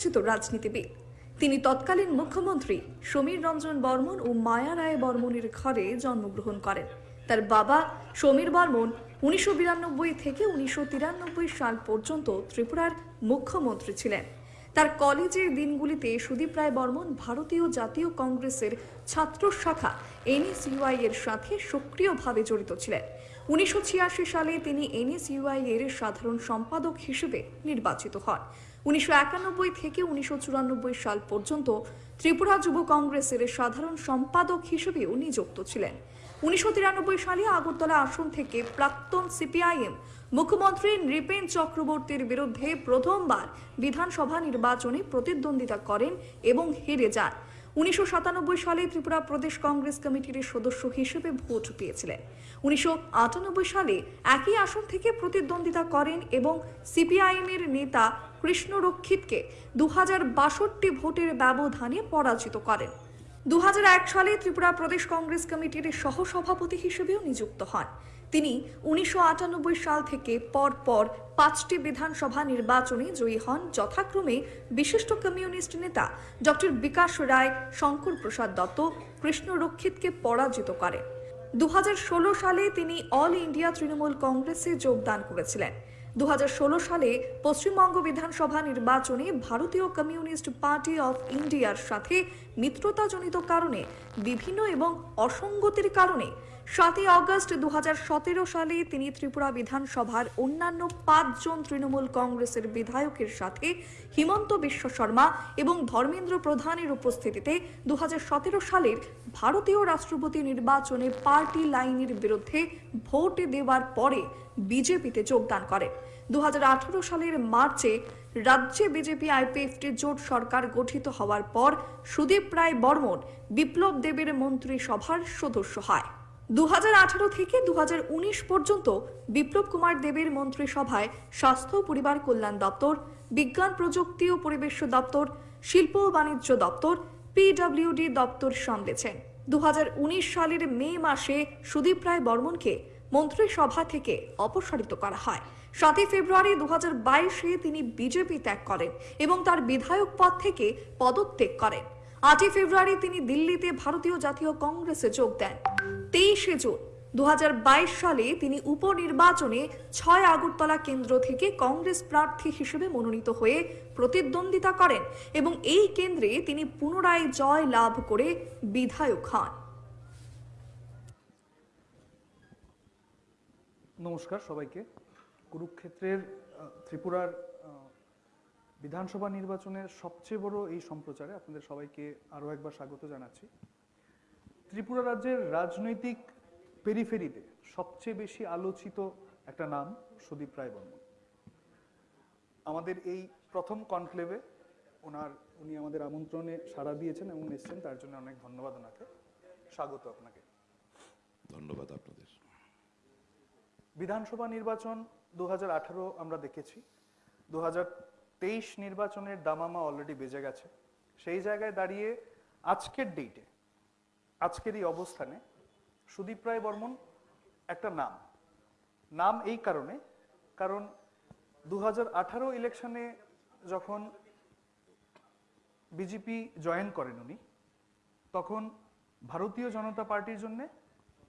পরিচিত রাজনীতিবিদ। তিনি তৎকালীন মুখ্যমন্ত্রী সমীর রঞ্জন বর্মন ও মায়া রায় বর্মনের ঘরে জন্মগ্রহণ করেন। তার বাবা সমীর বর্মন উনিশশো বিরানব্বই থেকে উনিশশো তিরানব্বই সাল পর্যন্ত ত্রিপুরার মুখ্যমন্ত্রী ছিলেন। তার কলেজের দিনগুলিতে সুদীপ রায় বর্মন ভারতীয় জাতীয় কংগ্রেসের ছাত্র শাখা এনএসইউআই এর সাথে সক্রিয়ভাবে জড়িত ছিলেন। উনিশশো ছিয়াশি সালে তিনি এনএসইউআই এর সাধারণ সম্পাদক হিসেবে নির্বাচিত হন। উনিশশো একানব্বই থেকে উনিশশো চুরানব্বই সাল পর্যন্ত ত্রিপুরা যুব কংগ্রেসের সাধারণ সম্পাদক হিসেবে উনি যুক্ত ছিলেন। উনিশশো তিরানব্বই সালে আগরতলা আসন থেকে প্রাক্তন সিপিআইএম মুখ্যমন্ত্রী নৃপেন চক্রবর্তীর বিরুদ্ধে প্রথমবার বিধানসভা নির্বাচনে প্রতিদ্বন্দ্বিতা করেন এবং হেরে যান। উনিশশো সাতানব্বই সালে ত্রিপুরা প্রদেশ কংগ্রেস কমিটির সদস্য হিসেবে ভোট পেয়েছিলেন। উনিশশো আটানব্বই সালে একই আসন থেকে প্রতিদ্বন্দ্বিতা করেন এবং সিপিআইএম এর নেতা কৃষ্ণ রক্ষিতকে দু ভোটের ব্যবধানে পরাজিত করেন। দু হাজার এক সালে ত্রিপুরা প্রদেশ কংগ্রেস কমিটির সহসভাপতি হিসেবেও নিযুক্ত হন। তিনি উনিশশো আটানব্বই সাল থেকে পরপর পাঁচটি বিধানসভা নির্বাচনে জয়ী হন। যথাক্রমে বিশিষ্ট কমিউনিস্ট নেতা ডক্টর বিকাশ রায়, শঙ্কর প্রসাদ দত্ত, কৃষ্ণ রক্ষিতকে পরাজিত করেন দু সালে তিনি অল ইন্ডিয়া তৃণমূল কংগ্রেসে যোগদান করেছিলেন। দু হাজার ষোলো সালে পশ্চিমবঙ্গ বিধানসভা নির্বাচনে ভারতীয় কমিউনিস্ট পার্টি অফ ইন্ডিয়ার সাথে মিত্রতাজনিত কারণে, বিভিন্ন এবং অসঙ্গতির কারণে সাতই অগস্ট দু হাজার সতেরো সালে তিনি ত্রিপুরা বিধানসভার অন্যান্য পাঁচজন তৃণমূল কংগ্রেসের বিধায়কের সাথে হিমন্ত বিশ্ব শর্মা এবং ধর্মেন্দ্র প্রধানের উপস্থিতিতে দু হাজার সতেরো সালের ভারতীয় রাষ্ট্রপতি নির্বাচনে পার্টি লাইনের বিরুদ্ধে ভোট দেওয়ার পরে বিজেপিতে যোগদান করেন। দু হাজার আঠারো সালের মার্চে রাজ্যে বিজেপি আইপিএফটি জোট সরকার গঠিত হওয়ার পর সুদীপ রায় বর্মন বিপ্লব দেবের মন্ত্রিসভার সদস্য হয়। দু হাজার আঠারো থেকে দু হাজার উনিশ পর্যন্ত বিপ্লব কুমার দেবের মন্ত্রিসভায় স্বাস্থ্য পরিবার কল্যাণ দপ্তর, বিজ্ঞান প্রযুক্তি ও পরিবেশ দপ্তর, শিল্প ও বাণিজ্য দপ্তর, পিডব্লিউডি দপ্তর সামলেছেন। দু হাজার উনিশ সালের মে মাসে সুদীপ রায় বর্মনকে মন্ত্রিসভা থেকে অপসারিত করা হয়। সাতই ফেব্রুয়ারি দু বাইশে তিনি বিজেপি ত্যাগ করেন এবং তার বিধায়ক পদ থেকে পদত্যাগ করেন। আটই ফেব্রুয়ারি তিনি দিল্লিতে ভারতীয় জাতীয় কংগ্রেসে যোগ দেন। তেইশে জুন দুহাজার বাইশ সালে তিনি উপনির্বাচনে ছয় আগরতলা কেন্দ্র থেকে কংগ্রেস প্রার্থী হিসেবে মনোনীত হয়ে প্রতিদ্বন্দ্বিতা করেন এবং এই কেন্দ্রে তিনি পুনরায় জয় লাভ করে বিধায়ক হন। নমস্কার সবাইকে। কুরুক্ষেত্রের ত্রিপুরার বিধানসভা নির্বাচনের সবচেয়ে বড় এই সম্প্রচারে আপনাদের সবাইকে আরও একবার স্বাগত জানাচ্ছি। ত্রিপুরা রাজ্যের রাজনৈতিক পেরিফেরিতে সবচেয়ে বেশি আলোচিত একটা নাম সুদীপ রায় বর্মন। আমাদের এই প্রথম কনক্লেভে ওনার উনি আমাদের আমন্ত্রণে সাড়া দিয়েছেন এবং এসেছেন তার জন্য অনেক ধন্যবাদ ওনাকে। স্বাগত আপনাকে। ধন্যবাদ আপনাদের। বিধানসভা নির্বাচন দু হাজার আঠারো আমরা দেখেছি। দু হাজার তেইশ নির্বাচনের দামামা অলরেডি বেজে গেছে। সেই জায়গায় দাঁড়িয়ে আজকের ডেটে আজকের এই অবস্থানে সুদীপ রায় বর্মন একটা নাম। নাম এই কারণে, কারণ দু হাজার আঠারো ইলেকশনে যখন বিজেপি জয়েন করেন উনি, তখন ভারতীয় জনতা পার্টির জন্য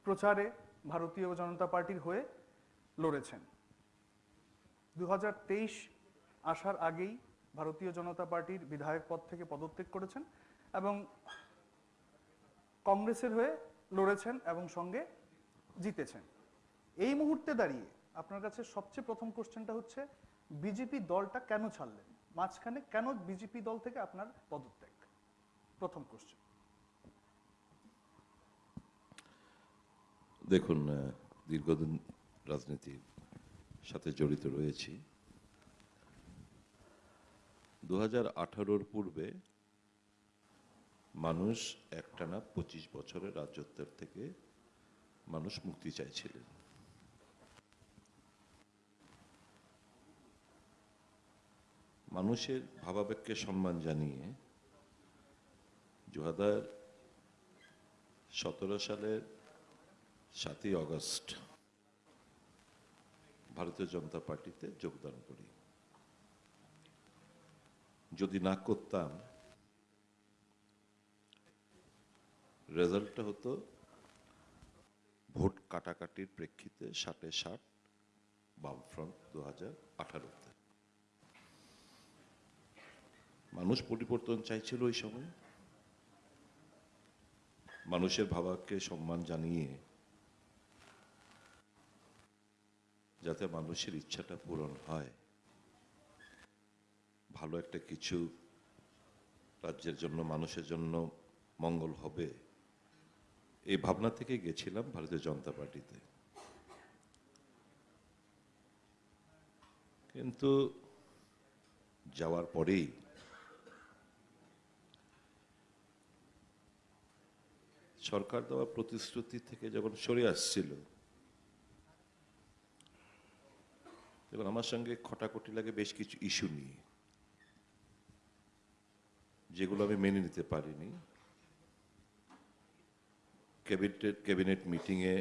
প্রচারে ভারতীয় জনতা পার্টির হয়ে লড়েছেন। দু হাজার তেইশ আসার আগেই ভারতীয় জনতা পার্টির বিধায়ক পদ থেকে পদত্যাগ করেছেন এবং কংগ্রেসের হয়ে লড়েছেন এবং সঙ্গে জিতেছেন। এই মুহূর্তে দাঁড়িয়ে আপনার কাছে সবচেয়ে প্রথম কোশ্চেনটা হচ্ছে, বিজেপি দলটা কেন ছাড়লেন? মাঝখানে কেন বিজেপি দল থেকে আপনার পদত্যাগ? প্রথম কোশ্চেন। দেখুন দীর্ঘদিন রাজনীতির সাথে জড়িত রয়েছি। দু হাজার পূর্বে মানুষ একটানা পঁচিশ বছরের রাজত্বের থেকে মানুষ মুক্তি চাইছিলেন। মানুষের ভাবাবেগকে সম্মান জানিয়ে দু হাজার সতেরো সালের সাতই অগস্ট ভারতীয় জনতা পার্টিতে যোগদান করি। যদি না করতাম রেজাল্টটা হতো ভোট কাটাকাটির প্রেক্ষিতে ষাটে ষাট, বামফ্রন্ট দু হাজার আঠারোতে। মানুষ পরিবর্তন চাইছিল ওই সময়। মানুষের ভাবাকে সম্মান জানিয়ে যাতে মানুষের ইচ্ছাটা পূরণ হয়। ভালো একটা কিছু রাজ্যের জন্য, মানুষের জন্য মঙ্গল হবে। এই ভাবনা থেকে গেছিলাম ভারতীয় জনতা পার্টিতে। কিন্তু যাওয়ার পরেই সরকার দেওয়া প্রতিশ্রুতি থেকে যখন সরে আসছিল দেখুন আমার সঙ্গে খটাখটি লাগে বেশ কিছু ইস্যু নিয়ে, যেগুলো আমি মেনে নিতে পারিনি। ক্যাবিনেট ক্যাবিনেট মিটিংয়ে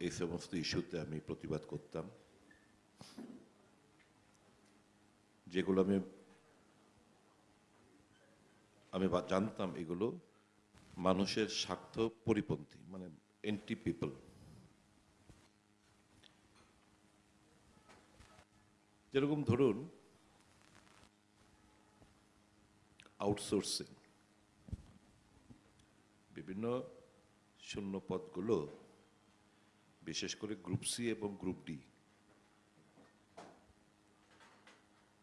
এই সমস্ত ইস্যুতে আমি প্রতিবাদ করতাম। যেগুলো আমি আমি জানতাম এগুলো মানুষের স্বার্থ পরিপন্থী মানে এন্টি পিপল যেরকম ধরুন আউটসোর্সিং বিভিন্ন শূন্য পদগুলো, বিশেষ করে গ্রুপ সি এবং গ্রুপ ডি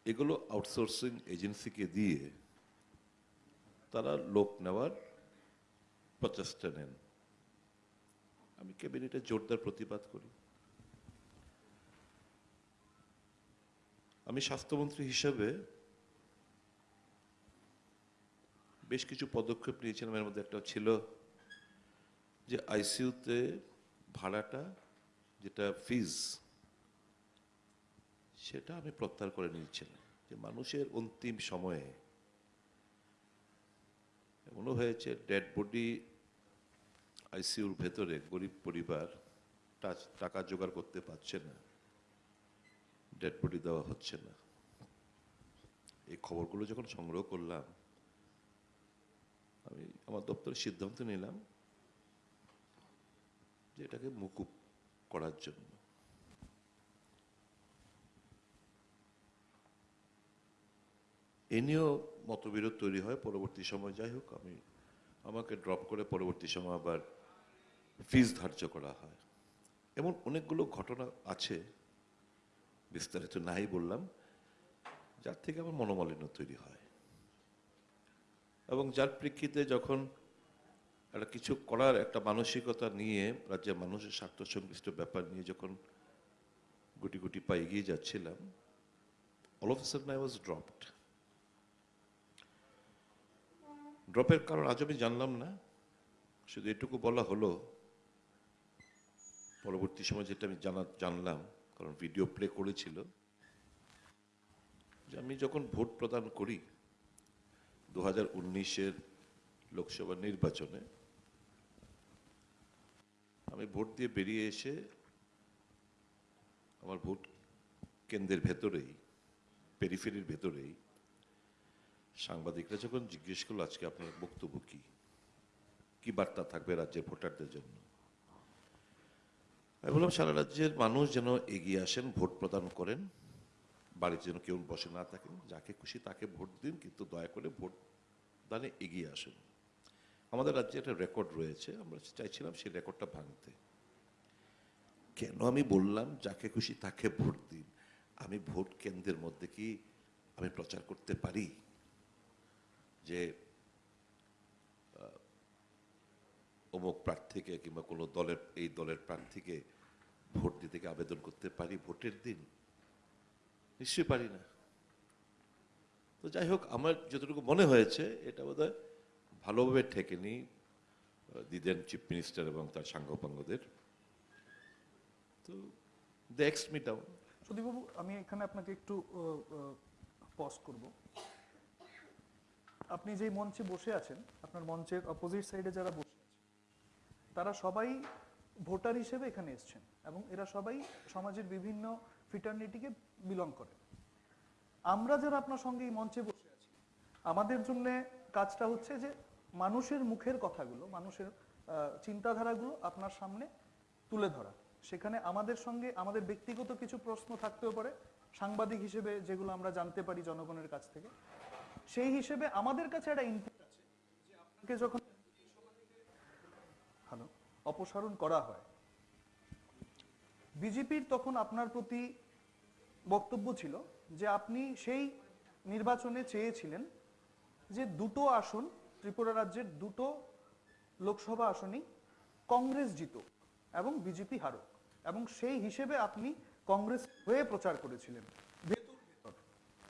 এগুলো আউটসোর্সিং এজেন্সিকে দিয়ে তারা লোক নেওয়ার প্রচেষ্টা নেন। আমি ক্যাবিনেটে জোরদার প্রতিবাদ করি। আমি স্বাস্থ্যমন্ত্রী হিসেবে বেশ কিছু পদক্ষেপ নিয়েছিলাম, এর মধ্যে একটা ছিল যে আইসিইউতে ভাড়াটা, যেটা ফিজ সেটা আমি প্রত্যাহার করে নিয়েছিলাম। যে মানুষের অন্তিম সময়ে এমনও হয়েছে ডেড বডি আইসিইউর ভেতরে গরিব পরিবার টাকা জোগাড় করতে পারছে না ডেড বডি দেওয়া হচ্ছে না। এই খবরগুলো যখন সংগ্রহ করলাম, আমি আমার দপ্তরে সিদ্ধান্ত নিলাম এটাকে মুকুব করার জন্য। এ নিয়েও মতবিরোধ তৈরি হয়, পরবর্তী সময় যাই হোক, আমি আমাকে ড্রপ করে পরবর্তী সময় আবার ফিজ ধার্য করা হয়। এমন অনেকগুলো ঘটনা আছে, বিস্তারিত নাই বললাম, যার থেকে আমার মনোমালিন্য তৈরি হয়। এবং যার প্রেক্ষিতে যখন একটা কিছু করার, একটা মানসিকতা নিয়ে রাজ্যের মানুষের স্বার্থ সংশ্লিষ্ট ব্যাপার নিয়ে যখন গুটি গুটি পা এগিয়ে যাচ্ছিলাম all of sudden I was dropped ড্রপের কারণ আজ আমি জানলাম না, শুধু এটুকু বলা হলো, পরবর্তী সময় যেটা আমি জানা, জানলাম, কারণ ভিডিও প্লে করেছিল, যে আমি যখন ভোট প্রদান করি, দু হাজার উনিশের লোকসভা নির্বাচনে আমি ভোট দিয়ে বেরিয়ে এসে আমার ভোট কেন্দ্রের ভেতরেই, পেরিফেরির ভেতরেই সাংবাদিকরা যখন জিজ্ঞেস করল, আজকে আপনার বক্তব্য কি? কি বার্তা থাকবে রাজ্যের ভোটারদের জন্য? আমি বললাম, সারা রাজ্যের মানুষ যেন এগিয়ে আসেন, ভোট প্রদান করেন। বাড়িতে যেন কেউ বসে না থাকেন, যাকে খুশি তাকে ভোট দিন, কিন্তু দয়া করে ভোট দানে এগিয়ে আসুন। আমাদের রাজ্যে একটা রেকর্ড রয়েছে, আমরা চাইছিলাম সেই রেকর্ডটা ভাঙতে। কেন আমি বললাম, যাকে খুশি তাকে ভোট দিন। আমি ভোট কেন্দ্রের মধ্যে কি আমি প্রচার করতে পারি? যে অমুক প্রার্থীকে কিংবা কোনো দলের, এই দলের প্রার্থীকে ভোট দিতে আবেদন করতে পারি ভোটের দিন? নিশ্চয়ই পারি না। তো যাই হোক, আমার যতটুকু মনে হয়েছে, এটা বোধহয় ভালোভাবে ঠেকেনি আহ, দিদেন চিফ মিনিস্টার এবং তার সাঙ্গপাঙ্গদের তো দেখস মি সুদীপবাবু আমি এখানে আপনাকে একটু পজ করব। আপনি যেই মঞ্চে বসে আছেন আপনার মঞ্চের অপোজিট সাইডে যারা বসে আছে তারা সবাই ভোটার হিসেবে এখানে এসছেন এবং এরা সবাই সমাজের বিভিন্ন ফিটার্নিটিকে বিলং করে। আমরা যারা আপনার সঙ্গে এই মঞ্চে বসে আছি আমাদের জন্য কাজটা হচ্ছে যে মানুষের মুখের কথাগুলো, মানুষের চিন্তাধারাগুলো আপনার সামনে তুলে ধরা। সেখানে আমাদের সঙ্গে আমাদের ব্যক্তিগত কিছু প্রশ্ন থাকতেও পারে, সাংবাদিক হিসেবে যেগুলো আমরা জানতে পারি জনগণের কাছ থেকে। সেই হিসেবে আমাদের কাছে একটা ইনপুট আছে আপনাকে যখন হ্যালো অপসারণ করা হয়, বিজেপির তখন আপনার প্রতি বক্তব্য ছিল যে আপনি সেই নির্বাচনে চেয়েছিলেন যে দুটো আসন ত্রিপুরা রাজ্যের দুটো লোকসভা আসনই কংগ্রেস জিতুক এবং বিজেপি হারুক। এবং সেই হিসেবে আপনি কংগ্রেস হয়ে প্রচার করেছিলেন, ভেতর ভেতর।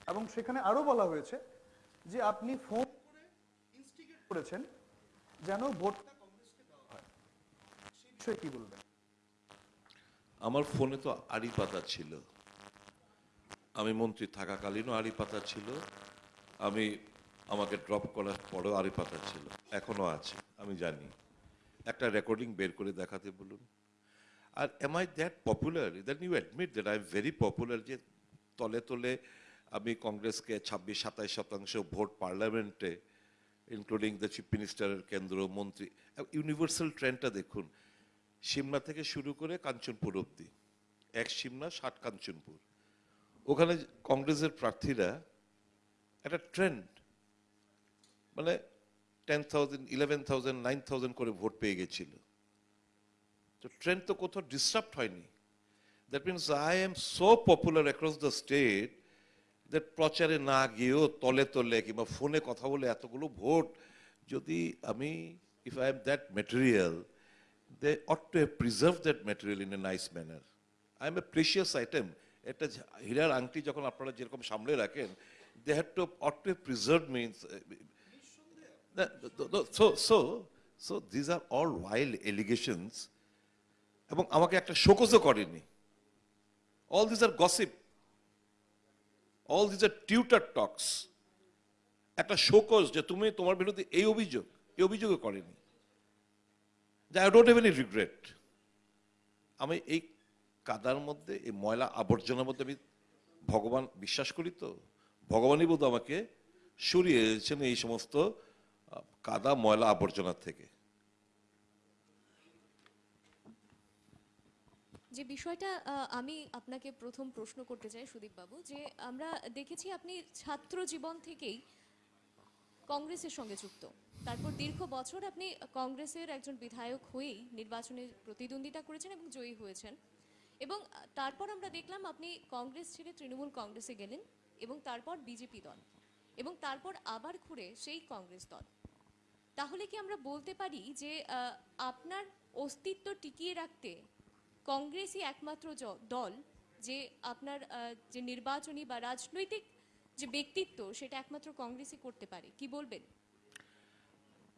এবং সেখানে আরও বলা হয়েছে যে আপনি ফোন করেছেন যেন ভোটটা কংগ্রেসকে দেওয়া হয়। সেই বিষয়ে কি বলবেন? আমার ফোনে তো আড়ি পাতা ছিল। আমি মন্ত্রী থাকাকালীনও আড়ি পাতা ছিল। আমি আমাকে ড্রপ করার পরেও আড়ি পাতা ছিল। এখনও আছে, আমি জানি। একটা রেকর্ডিং বের করে দেখাতে বলুন। আর am I that popular then you admit that I am very popular যে তলে তলে আমি কংগ্রেসকে ছাব্বিশ, সাতাইশ শতাংশ ভোট পার্লামেন্টে ইনক্লুডিং দ্য চিফ মিনিস্টারের কেন্দ্র, মন্ত্রী ইউনিভার্সাল ট্রেন্ডটা দেখুন। সিমলা থেকে শুরু করে কাঞ্চনপুর অবধি। এক সিমলা, ষাট কাঞ্চনপুর। ওখানে কংগ্রেসের প্রার্থীরা একটা ট্রেন্ড মানে ten thousand eleven thousand nine thousand করে ভোট পেয়ে গেছিল। তো ট্রেন্ড তো কোথাও ডিস্টার্ব হয়নি। That means I am so popular across the state that প্রচারে না গিয়েও তলে তলে কিংবা ফোনে কথা বলে এতগুলো ভোট, যদি আমি if I am that material they ought to have preserve that material in a nice manner I am a precious item একটা হীরার আংটি যখন আপনারা যেরকম সামলে রাখেন they have to ought to preserve means so so so these are all wild allegations এবং আমাকে একটা শোকজও করেনি। All these are gossip all these are Twitter talks একটা শোকজ যে তুমি তোমার বিরুদ্ধে এই অভিযোগ, এই অভিযোগও করেনি। যে I don't have any regret আমি এই কাদার মধ্যে, এই ময়লা আবর্জনার মধ্যে আমি ভগবান বিশ্বাস করি তো? ভগবানই বোধ আমাকে সরিয়ে সরিয়েছেন এই সমস্ত কাদা, ময়লা আবর্জনার থেকে। যে বিষয়টা আমি আপনাকে প্রথম প্রশ্ন করতে চাই সুদীপ বাবু যে আমরা দেখেছি আপনি ছাত্র জীবন থেকেই কংগ্রেসের সঙ্গে যুক্ত। তারপর দীর্ঘ বছর আপনি কংগ্রেসের একজন বিধায়ক হয়েই নির্বাচনে প্রতিদ্বন্দ্বিতা করেছেন এবং জয়ী হয়েছেন। এবং তারপর আমরা দেখলাম আপনি কংগ্রেস ছেড়ে তৃণমূল কংগ্রেসে গেলেন এবং তারপর বিজেপি দল। এবং তারপর আবার ঘুরে সেই কংগ্রেস দল। তাহলে কি আমরা বলতে পারি যে আপনার অস্তিত্ব টিকিয়ে রাখতে কংগ্রেসই একমাত্র দল যে আপনার যে নির্বাচনী বা রাজনৈতিক যে ব্যক্তিত্ব সেটা একমাত্র কংগ্রেসই করতে পারে। কি বলবেন?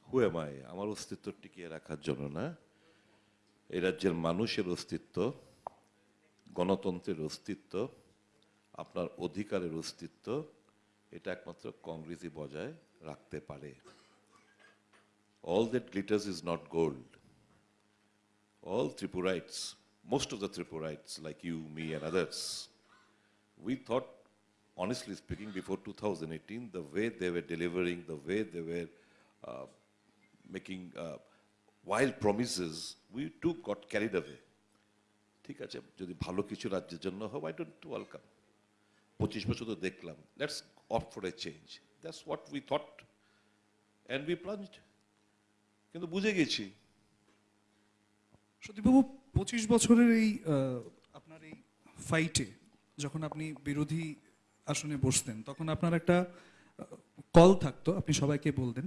হু এম আমার অস্তিত্ব টিকিয়ে রাখার জন্য না। এই রাজ্যের মানুষের অস্তিত্ব, গণতন্ত্রের অস্তিত্ব, আপনার অধিকারের অস্তিত্ব, এটা একমাত্র কংগ্রেসই বজায় রাখতে পারে। All that glitters is not gold all Tripurites, most of the Tripurites, like you, me, and others, we thought, honestly speaking, before 2018, the way they were delivering, the way they were uh, making uh, wild promises, we too got carried away. ঠিক আছে যদি ভালো কিছু রাজ্যের জন্য হয় I don't welcome পঁচিশ বছর তো দেখলাম let's off for a change that's what we thought and we plunged কিন্তু বুঝে গেছি। সতীবাবু পঁচিশ বছরের এই আপনার এই ফাইটে যখন আপনি বিরোধী আসনে বসতেন, তখন আপনার একটা কল থাকতো, আপনি সবাইকে বলতেন,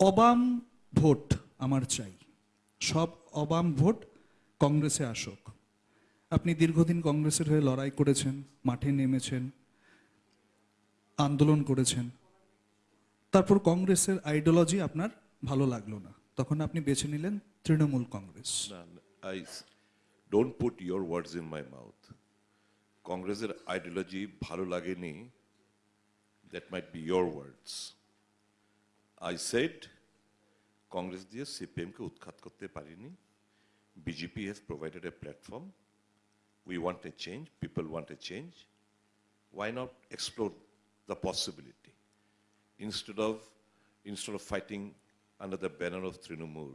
অবাম ভোট আমার চাই। সব অবাম ভোট কংগ্রেসে আসুক। আপনি দীর্ঘদিন কংগ্রেসের হয়ে লড়াই করেছেন, মাঠে নেমেছেন, আন্দোলন করেছেন তারপর কংগ্রেসের আইডিওলজি আপনার ভালো লাগল না। তখন আপনি বেছে নিলেন Trinamool Congress. Don't put your words in my mouth কংগ্রেসের আইডিওলজি ভালো লাগেনি that might be your words I said Congress দিয়ে সিপিএমকে উৎখাত করতে পারিনি। BJP has provided a platform we want a change people want a change why not explore the possibility instead of instead of fighting under the banner of Trinamool,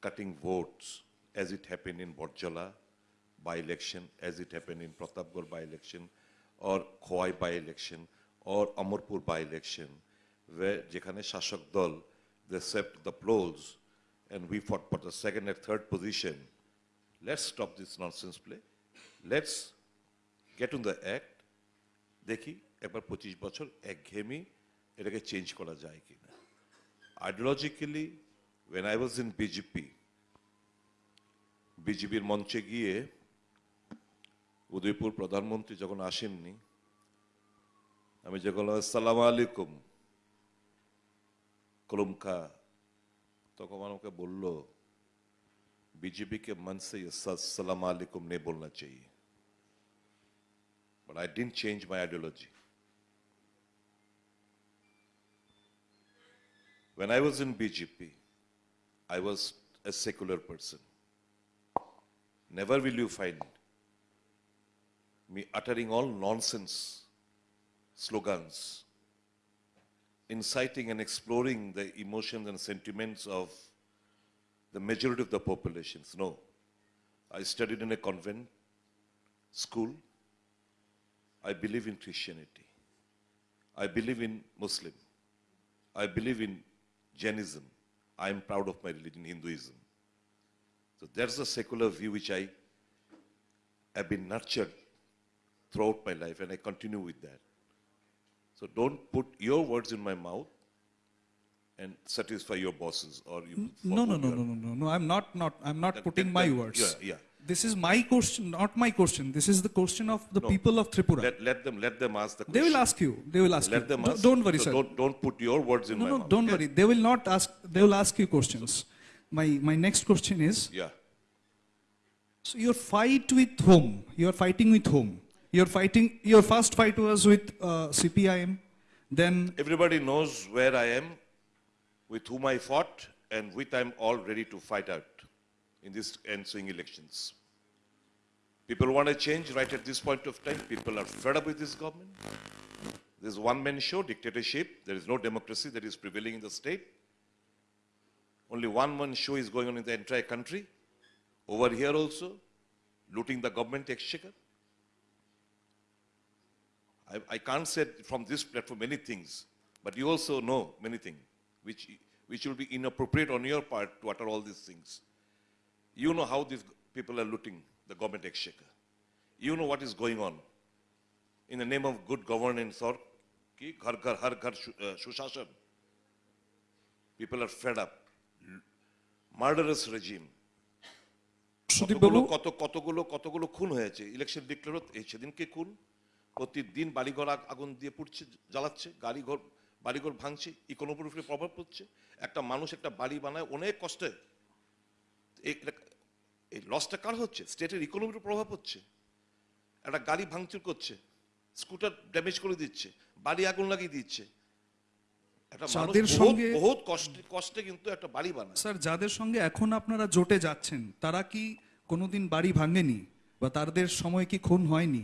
cutting votes as it happened in Borjala by-election, as it happened in Pratapgarh by-election, or Khowai by-election, or Amarpur by-election, where যেখানে শাসক দল they swept the polls and we fought for the second and third position. Let's stop this nonsense play. Let's get on the act. দেখি একবার পঁচিশ বছর একঘেয়েমি এটাকে change করা যায় কিনা ideologically when I was in BJP বিজেপির মঞ্চে গিয়ে উদয়পুর প্রধানমন্ত্রী যখন আসেননি আমি যখন আসসালাম আলাইকুম কলমকা তখন আমাকে বলল बीजेपी के मन से ये सलाम अलैकुम नहीं बोलना चाहिए but I didn't change my ideology. When I was in BJP, I was a secular person. Never will you find me uttering all nonsense slogans, inciting and exploring the emotions and sentiments of the majority of the populations. No. I studied in a convent school. I believe in Christianity. I believe in Muslim. I believe in Jainism. I am proud of my religion, Hinduism. So that's the secular view which I have been nurtured throughout my life and I continue with that. So don't put your words in my mouth and satisfy your bosses or you. Hmm? No, no, no, no, no, no, no. I'm not, not, I'm not putting that- my that- words. yeah, yeah. This is my question, not my question. This is the question of the No. people of Tripura. Let, let them let them ask the question. they will ask you. They will ask Let you. them ask. Don't worry, So sir. Don't, don't put your words in no, my no, mouth. don't okay? worry. They will not ask. They will ask you questions. My my next question is: Yeah. So your fight with whom? You are fighting with whom? You're fighting. Your first fight was with uh, CPIM. Then Everybody knows where I am, with whom I fought, and with I'm all ready to fight out in these ensuing elections. People want to change right at this point of time. People are fed up with this government. There's one-man show, dictatorship. There is no democracy that is prevailing in the state. Only one-man show is going on in the entire country. Over here also, looting the government exchequer. I, I can't say from this platform many things, but you also know many things which, which will be inappropriate on your part to utter all these things. You know how these people are looting the government exchequer. You know what is going on. In the name of good governance or ki ghar ghar har ghar uh, shushashan. People are fed up. Murderous regime. কতগুলো কত কতগুলো কতগুলো খুন হয়েছে election declare সেদিনকে খুন প্রতিদিন বাড়িঘর আগুন দিয়ে পুড়ছে জ্বালাচ্ছে গাড়িঘর বাড়িঘর ভাঙছে ইকোনমির উপরে প্রভাব পড়ছে একটা মানুষ একটা বাড়ি বানায় অনেক কষ্টে এই লসটা কার হচ্ছে স্টেটের ইকোনমির প্রভাব হচ্ছে একটা গাড়ি ভাঙচুর করছে স্কুটার ড্যামেজ করে দিচ্ছে বাড়ি আগুন লাগিয়ে দিচ্ছে যাদের বহুত সঙ্গে- কষ্টে কষ্টে কিন্তু একটা বাড়ি বানায় স্যার যাদের সঙ্গে এখন আপনারা জোটে যাচ্ছেন তারা কি কোনোদিন বাড়ি ভাঙেনি বা তাদের সময় কি খুন হয়নি.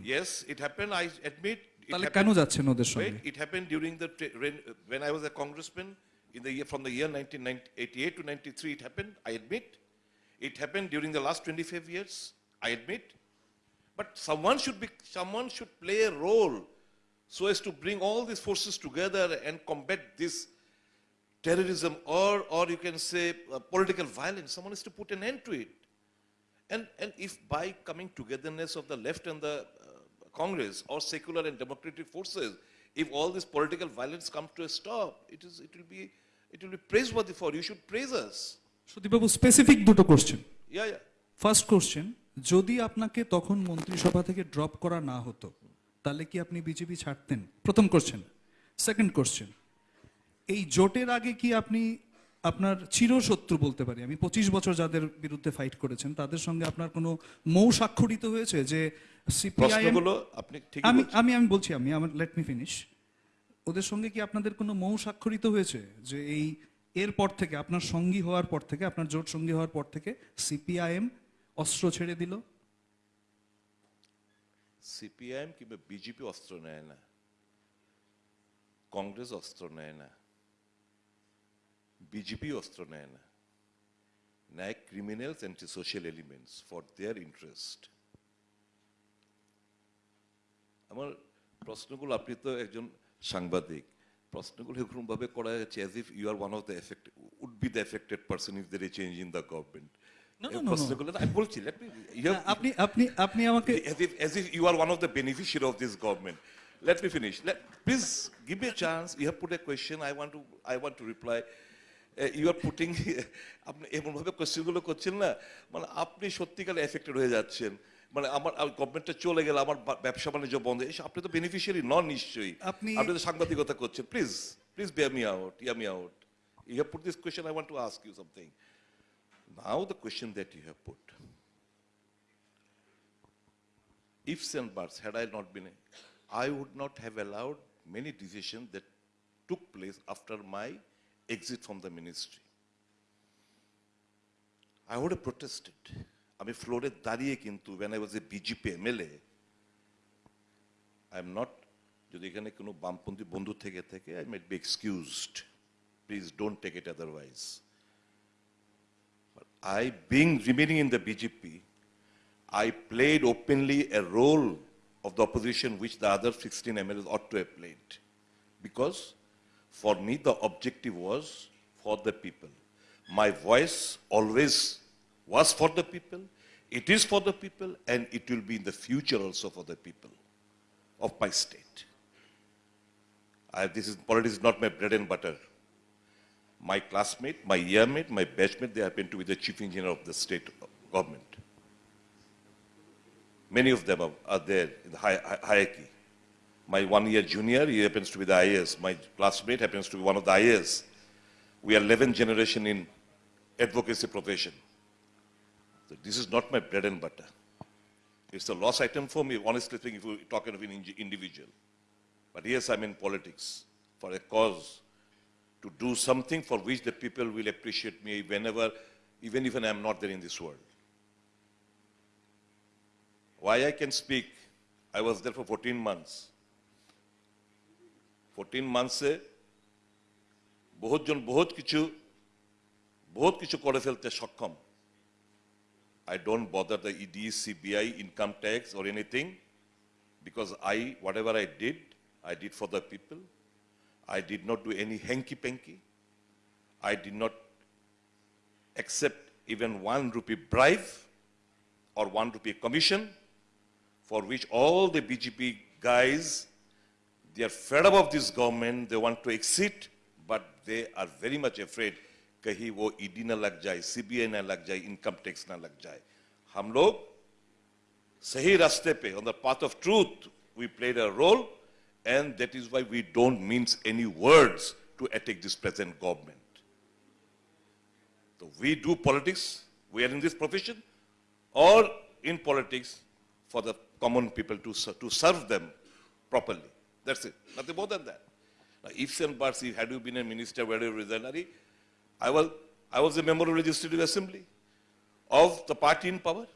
তাহলে কেন যাচ্ছেন ওদের সঙ্গে when I was a congressman in the year from the year 1988 to 93. It happened. I admit. It happened during the last 25 years. I admit. But someone should be someone should play a role so as to bring all these forces together and combat this terrorism or or you can say uh, political violence. Someone has to put an end to it. And, and if by coming togetherness of the left and the uh, Congress or secular and democratic forces, if all this political violence comes to a stop, it, is, it, will be, it will be praiseworthy for you. You should praise us. সুদীপবাবু specific দুটো question. First question যদি আপনাকে তখন মন্ত্রিসভা থেকে drop করা না হতো তাহলে কি আপনি বিজেপি ছাড়তেন? প্রথম কোশ্চেন সেকেন্ড কোশ্চেন এই জোটের আগে কি আপনি আপনার চিরশত্রু বলতে পারি? আমি পঁচিশ বছর যাদের বিরুদ্ধে ফাইট করেছেন তাদের সঙ্গে আপনার কোনো মৌ স্বাক্ষরিত হয়েছে যে আমি আমি আমি বলছি আমি আমার লেট মি ফিনিশ ওদের সঙ্গে কি আপনাদের কোনো মৌ স্বাক্ষরিত হয়েছে যে এই এরপর থেকে, আপনার সঙ্গী হওয়ার পর থেকে, আপনার জোট সঙ্গী হওয়ার পর থেকে সিপিআইএম অস্ত্র ছেড়ে দিল। সিপিআইএম কিংবা বিজেপি অস্ত্র নেয় না। কংগ্রেস অস্ত্র নেয় না। বিজেপি অস্ত্র নেয় না। নেয় criminals and social elements for their interest আমার প্রশ্নগুলো, আপনি তো একজন সাংবাদিক। প্রশ্নগুলো এরকম করা যাচ্ছে as if you are one of the effect would be the affected person if there change in the government আমি বলছি আপনি আপনি আমাকে. Let me finish. Let, please give me a chance. You have put a question. I want to I want to reply. Uh, you are putting আপনি এমনভাবে কোশ্চেনগুলো করছেন না মানে আপনি সত্যিকারে এফেক্টেড হয়ে যাচ্ছেন মানে আমার গভর্নমেন্টটা চলে গেলে আমার ব্যবসা বাণিজ্য বন্ধ এসে আপনি তো বেনিফিশিয়ারি নন নিশ্চয়ই আপনি- আপনি তো সাংবাদিকতা করছেন please please bear me out hear me out you have put this question I want to ask you something now the question that you have put ifs and buts, had I not been, I would not have allowed many decisions that took place after my exit from the ministry. I would have protested. আমি ফ্লোরে দাঁড়িয়ে কিন্তু when I was a BJP MLA, I am not, যদি এখানে কোনো বামপন্থী বন্ধু থেকে থেকে I might be excused. Please don't take it otherwise. But I, being remaining in the BJP, I played openly a role of the opposition which the other 16 MLAs ought to have played. Because for me, the objective was for the people. My voice always was for the people, it is for the people, and it will be in the future also for the people of my state. I, this is, politics is not my bread and butter. My classmate, my yearmate, my batchmate, they happen to be the chief engineer of the state government. Many of them are, are there in the hi- hi- hierarchy. My one year junior, he happens to be the IAS. My classmate happens to be one of the IAS. We are 11th generation in advocacy profession So this is not my bread and butter. It's a loss item for me, honestly speaking, if you're talking of an indi- individual. But yes, I'm in politics for a cause to do something for which the people will appreciate me whenever, even if I'm not there in this world. Why I can speak, I was there for 14 months. 14 months এ বহুত জন বহুত কিছু বহুত কিছু করে ফেলতে সক্ষম I don't bother the ED, CBI, income tax or anything because I, whatever I did, I did for the people. I did not do any hanky-panky. I did not accept even one rupee bribe or one rupee commission for which all the BJP guys, they are fed up of this government, they want to exit, but they are very much afraid कहीं वो ED ना लग जाए CBI ना लग जाए income tax ना लग जाए हम लोग सही रास्ते पे on the path of truth we played a role and that is why we don't mince any words to attack this present government so we do politics we are in this profession or in politics for the common people to, ser- to serve them properly. That's it. Nothing more than that. Now, ifs and buts, if had you been a minister, where you resigned, Ari, I was, I was a member of legislative assembly of the party in power.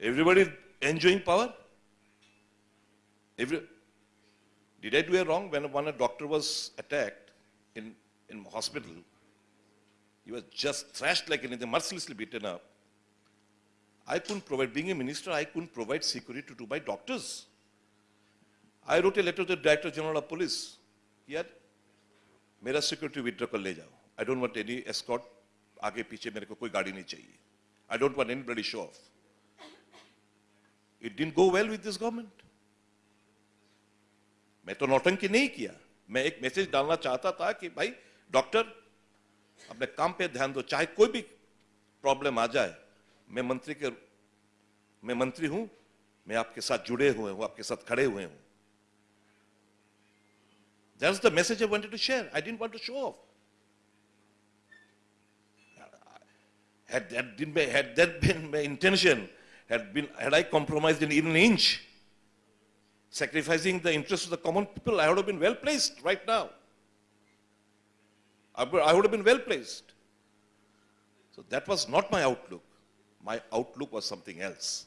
Everybody enjoying power. Every, did I do a wrong when, when a doctor was attacked in, in hospital? He was just thrashed like anything, mercilessly beaten up. I couldn't provide, being a minister, I couldn't provide security to my doctors. I wrote a letter to the Director General of Police. He had, मेरा security withdraw कर ले जाओ I don't want any escort आगे पीछे मेरे को कोई गाड़ी नहीं चाहिए। I don't want anybody show off it didn't go well with this government मैं तो नौटंकी नहीं किया। मैं एक मैसेज डालना चाहता था कि भाई डॉक्टर अपने काम पे ध्यान दो। चाहे कोई भी प्रॉब्लम आ जाए, मैं मंत्री के, मैं मंत्री हूँ, मैं आपके साथ जुड़े हुए हूँ, आपके साथ खड़े हुए हूँ। That's the message I wanted to share. I didn't want to show off. Had that, been my, had that been my intention, had, been, had I compromised in even an inch, sacrificing the interests of the common people, I would have been well placed right now. I would I would have been well placed. So that was not my outlook. My outlook was something else.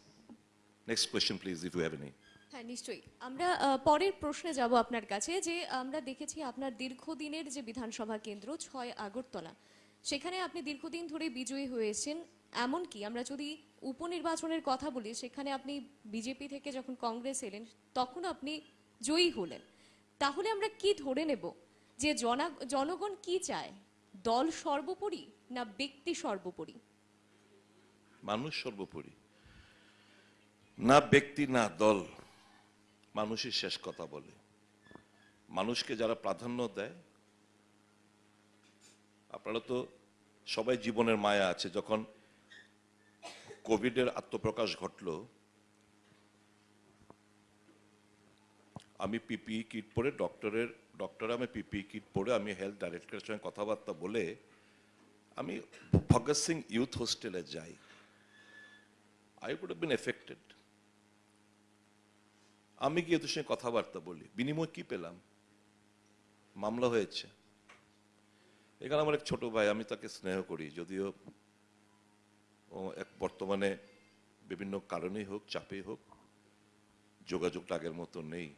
Next question, please, if you have any. হ্যাঁ নিশ্চয়ই আমরা আহ, পরের প্রশ্নে যাব আপনার কাছে যে আমরা দেখেছি আপনার দীর্ঘদিনের যে বিধানসভা কেন্দ্র ছয় আগরতলা সেখানে আপনি দীর্ঘদিন ধরে বিজয়ী হয়েছেন। এমনকি আমরা যদি উপনির্বাচনের কথা বলি, সেখানে আপনি বিজেপি থেকে যখন কংগ্রেস এলেন, তখন আপনি জয়ী হলেন। তাহলে আমরা কি ধরে নেব যে জনগণ কি চায়? দল সর্বোপরি না ব্যক্তি সর্বোপরি? মানুষ সর্বোপরি। না ব্যক্তি, না দল মানুষের শেষ কথা বলে। মানুষকে যারা প্রাধান্য দেয় আপনারা তো সবাই জীবনের মায়া আছে। যখন কোভিডের আত্মপ্রকাশ ঘটলো, আমি পিপিই কিট পরে ডক্টরের, ডক্টর আমি পিপিই কিট পরে আমি হেলথ ডাইরেক্টরের সঙ্গে কথাবার্তা বলে আমি ভগৎ সিং ইউথ হোস্টেলে যাই। আই উড বিন এফেক্টেড আমি গিয়ে তোর সঙ্গে কথাবার্তা বলি। বিনিময় কি পেলাম? মামলা হয়েছে। এখানে আমার এক ছোট ভাই, আমি তাকে স্নেহ করি। যদিও ও এক বর্তমানে বিভিন্ন কারণেই হোক, চাপেই হোক যোগাযোগটা আগের মতো নেই।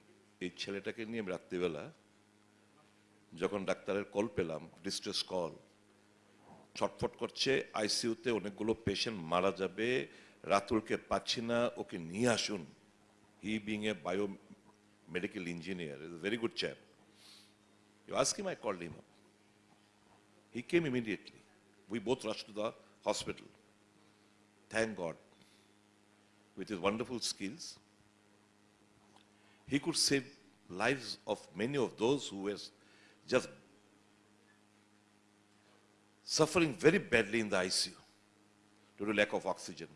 এই ছেলেটাকে নিয়ে আমি রাত্রিবেলা যখন ডাক্তারের কল পেলাম ডিস্ট্রেস কল ছটফট করছে আইসিইউতে অনেকগুলো পেশেন্ট মারা যাবে, রাতুলকে পাচ্ছি না, ওকে নিয়ে আসুন। He being a bio medical engineer is very good chap you ask I called him up he came immediately. We both rushed to the hospital. Thank God. with his wonderful skills, he could save lives of many of those who were just suffering very badly in the ICU due to lack of oxygen.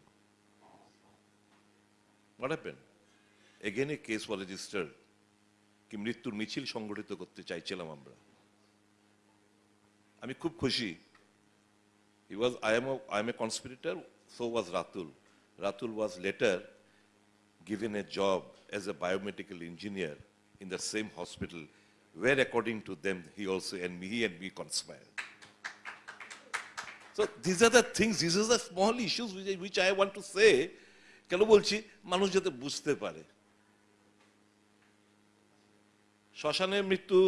What happened? Again, a case was registered কি মৃত্যুর মিছিল সংগঠিত করতে চাইছিলাম আমরা আমি খুব খুশি was, I am a, I am a conspirator, so was Ratul. Ratul was later given a job as a biomedical engineer in the same hospital, where according to them, he also, and me, he and me conspired. So these are the things, these are the small issues which, I- which I want to say, কেন বলছি মানুষ যাতে বুঝতে পারে শ্মশানে মৃত্যু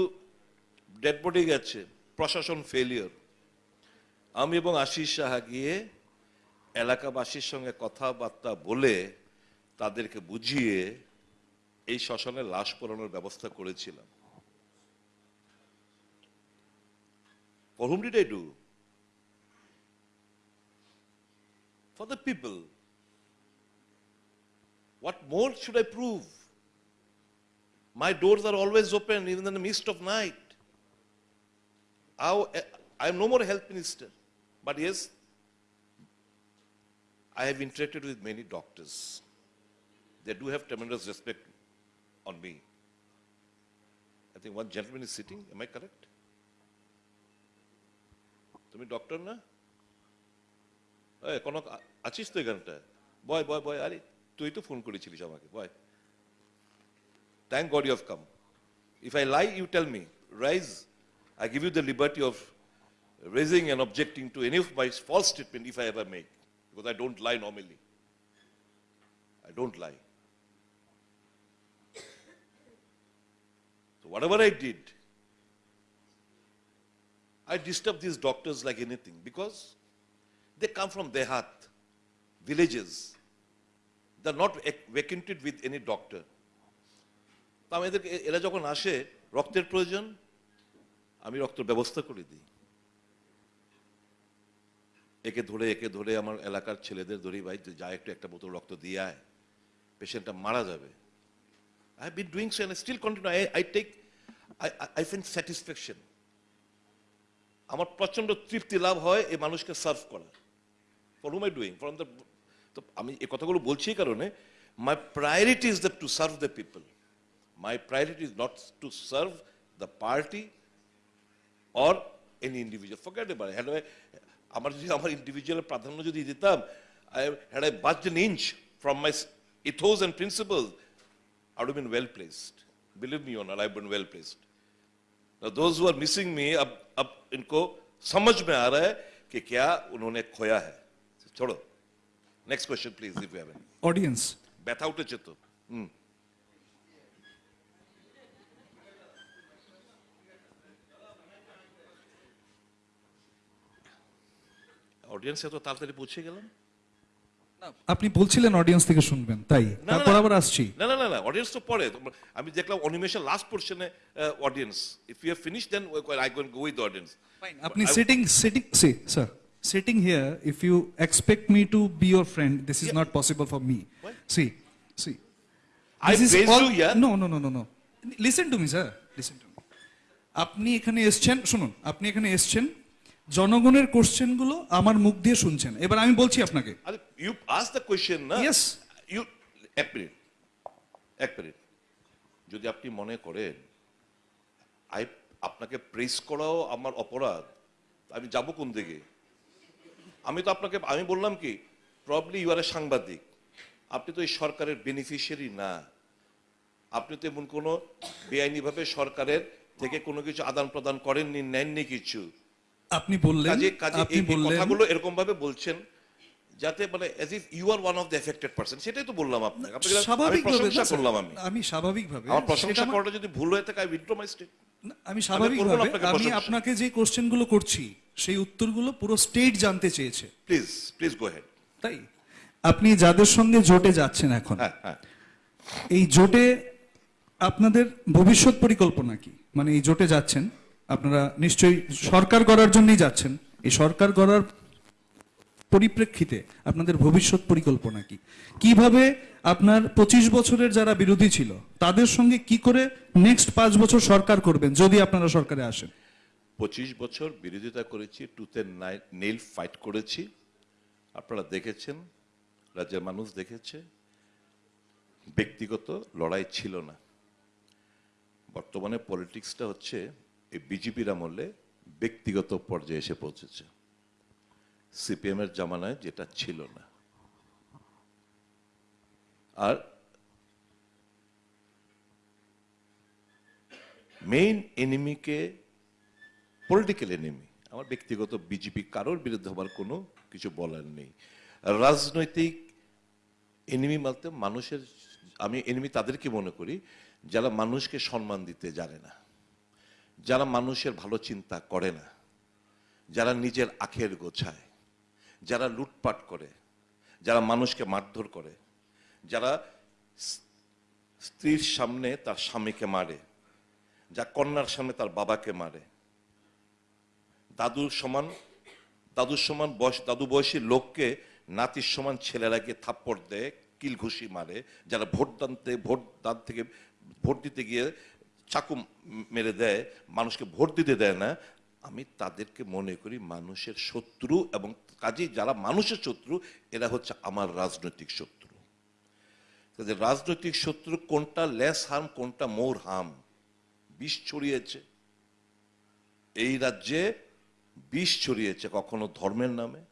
dead body গেছে প্রশাসন ফেলিয়র আমি এবং আশিস সাহা গিয়ে এলাকাবাসীর সঙ্গে কথাবার্তা বলে তাদেরকে বুঝিয়ে এই শ্মশানে লাশ পড়ানোর ব্যবস্থা করেছিলাম। For whom did I do for the people what more should I prove my door are always open in the mist of night How, I am no more a health minister. But yes, I have interacted with many doctors. They do have tremendous respect on me. I think one gentleman is sitting, am I correct? তুমি doctor না এই, কোনো আ- আছিস তো এখানটায় বয় বয় বয় আরে তুই তো ফোন করেছিলিস আমাকে boy thank God you have come if I lie you tell me rise I give you the liberty of raising and objecting to any of my false statement if I ever make, because I don't lie normally. I don't lie. So whatever I did, I disturb these doctors like anything because they come from Dehat, villages. They're not ac- acquainted with any doctor. তা আমি এদেরকে এ- এরা যখন আসে রক্তের প্রয়োজন আমি রক্ত ব্যবস্থা করে দিই। একে ধরে একে ধরে আমার এলাকার ছেলেদের ধরি, ভাই, যা একটু একটা বোতল রক্ত দিয়ে আয়, পেশেন্টটা মারা যাবে। I been doing so and still continue I I take I I find satisfaction আমার প্রচণ্ড তৃপ্তি লাভ হয় এই মানুষকে সার্ভ করা। For whom I doing from the তো আমি এই কথাগুলো বলছি এই কারণে my priority is the to serve the people my priority is not to serve the party or any individual. Forget about it. Had I, আমার যদি আমার ইন্ডিভিজুয়ালের প্রাধান্য যদি দিতাম I had I budged an inch from my s- ethos and principles, I would have been well placed. Believe me or not, I've been well placed. Now those who are missing me, अब अब इनको समझ में आ रहा है कि क्या उन्होंने खोया है छोड़ो next question please if you have any audience ব্যথা উঠেছে তো হুম অডিয়েন্স এত তাড়াতাড়ি পৌঁছে গেলাম। আপনি বলছিলেন অডিয়েন্স থেকে শুনবেন তাই। তারপর আবার আসছি। না না না না অডিয়েন্স তো পরে। আমি দেখলাম অনিমেষের last পোর্শনে audience if you have finish then I going go with audience আপনি sitting sitting see sir sitting here if you expect me to be your friend this is Yeah. not possible for me. See see. I This is praise all- you, yeah? No, no, no, no, no. Listen to me, sir. Listen to me. আপনি এখানে এসছেন শুনুন আপনি এখানে এসছেন জনগণের কোশ্চেনগুলো আমার মুখ দিয়ে শুনছেন। এবার আমি বলছি আপনাকে। ইউ আস দ্য কোয়েশ্চেন না? Yes. ইউ এক মিনিট এক মিনিট যদি আপনি মনে করেন আই আপনাকে প্রেস করাও আমার অপরাধ আমি যাব কোন দিকে? আমি তো আপনাকে আমি বললাম কি প্রবলি ইউ আর এ সাংবাদিক। আপনি তো এই সরকারের বেনিফিশিয়ারি না। আপনি তো এমন কোনো বেআইনিভাবে সরকারের থেকে কোনো কিছু আদান প্রদান করেননি নেননি কিছু। আপনি বললেন কাজে কাজে আপনি এই বললেন কথাগুলো এরকম ভাবে বলছেন যাতে মানে as if you are one of the affected person সেটাই তো বললাম আপনাকে। আপনাকে আমি প্রশংসা করলাম আমি। আমি স্বাভাবিকভাবে আমার প্রশংসা করাটা যদি ভুল হয়ে থাকে আই উইথড্র মাই স্টেট আমি স্বাভাবিকভাবে আমি আপনাকে যে কোশ্চেনগুলো করছি সেই উত্তরগুলো পুরো স্টেট জানতে চেয়েছে। প্লিজ প্লিজ গো হেড তাই? আপনি যাদের সঙ্গে জোটে যাচ্ছেন এখন হ্যাঁ হ্যাঁ। এই জোটে আপনাদের ভবিষ্যৎ পরিকল্পনা কি? মানে এই জোটে যাচ্ছেন আপনারা নিশ্চয়ই সরকার গড়ার জন্যই যাচ্ছেন। এই সরকার গড়ার পরিপ্রেক্ষিতে আপনাদের ভবিষ্যৎ পরিকল্পনা কি? কীভাবে আপনার পঁচিশ বছরের যারা বিরোধী ছিল, তাদের সঙ্গে কি করে নেক্সট পাঁচ বছর সরকার করবেন, যদি আপনারা সরকারে আসেন? পঁচিশ বছর বিরোধিতা করেছি টুতে নেল ফাইট করেছি। আপনারা দেখেছেন, রাজ্যের মানুষ দেখেছে, ব্যক্তিগত লড়াই ছিল না। বর্তমানে পলিটিক্সটা হচ্ছে এই বিজেপির আমলে ব্যক্তিগত পর্যায়ে এসে পৌঁছেছে। সিপিএম এর জামানায় যেটা ছিল না। আর মেইন এনিমিকে পলিটিক্যাল এনিমি আমার ব্যক্তিগত বিজেপি কারোর বিরুদ্ধে আমার কোনো কিছু বলার নেই। রাজনৈতিক এনিমি বলতে মানুষের, আমি এনিমি তাদেরকে মনে করি যারা মানুষকে সম্মান দিতে জানে না। যারা মানুষের ভালো চিন্তা করে না, যারা নিজের আখের গোছায়, যারা লুটপাট করে, যারা মানুষকে মারধর করে, যারা স্ত্রীর সামনে তার স্বামীকে মারে, যা কন্যার সামনে তার বাবাকে মারে। দাদুর সমান দাদুর সমান বয়স, দাদু বয়সী লোককে নাতির সমান ছেলেরা গিয়ে থাপ্পড় দেয় কিল ঘুষি মারে, যারা ভোট দানতে ভোট দান থেকে, ভোট দিতে গিয়ে চাকু মেরে দেয়, মানুষকে ভোট দিতে দেয় না, আমি তাদেরকে মনে করি মানুষের শত্রু এবং কাজেই যারা মানুষের শত্রু, এরা হচ্ছে আমার রাজনৈতিক শত্রু। তাদের রাজনৈতিক শত্রু কোনটা লেস হার্ম কোনটা মোর হার্ম বিষ ছড়িয়েছে। এই রাজ্যে বিষ ছড়িয়েছে কখনো ধর্মের নামে?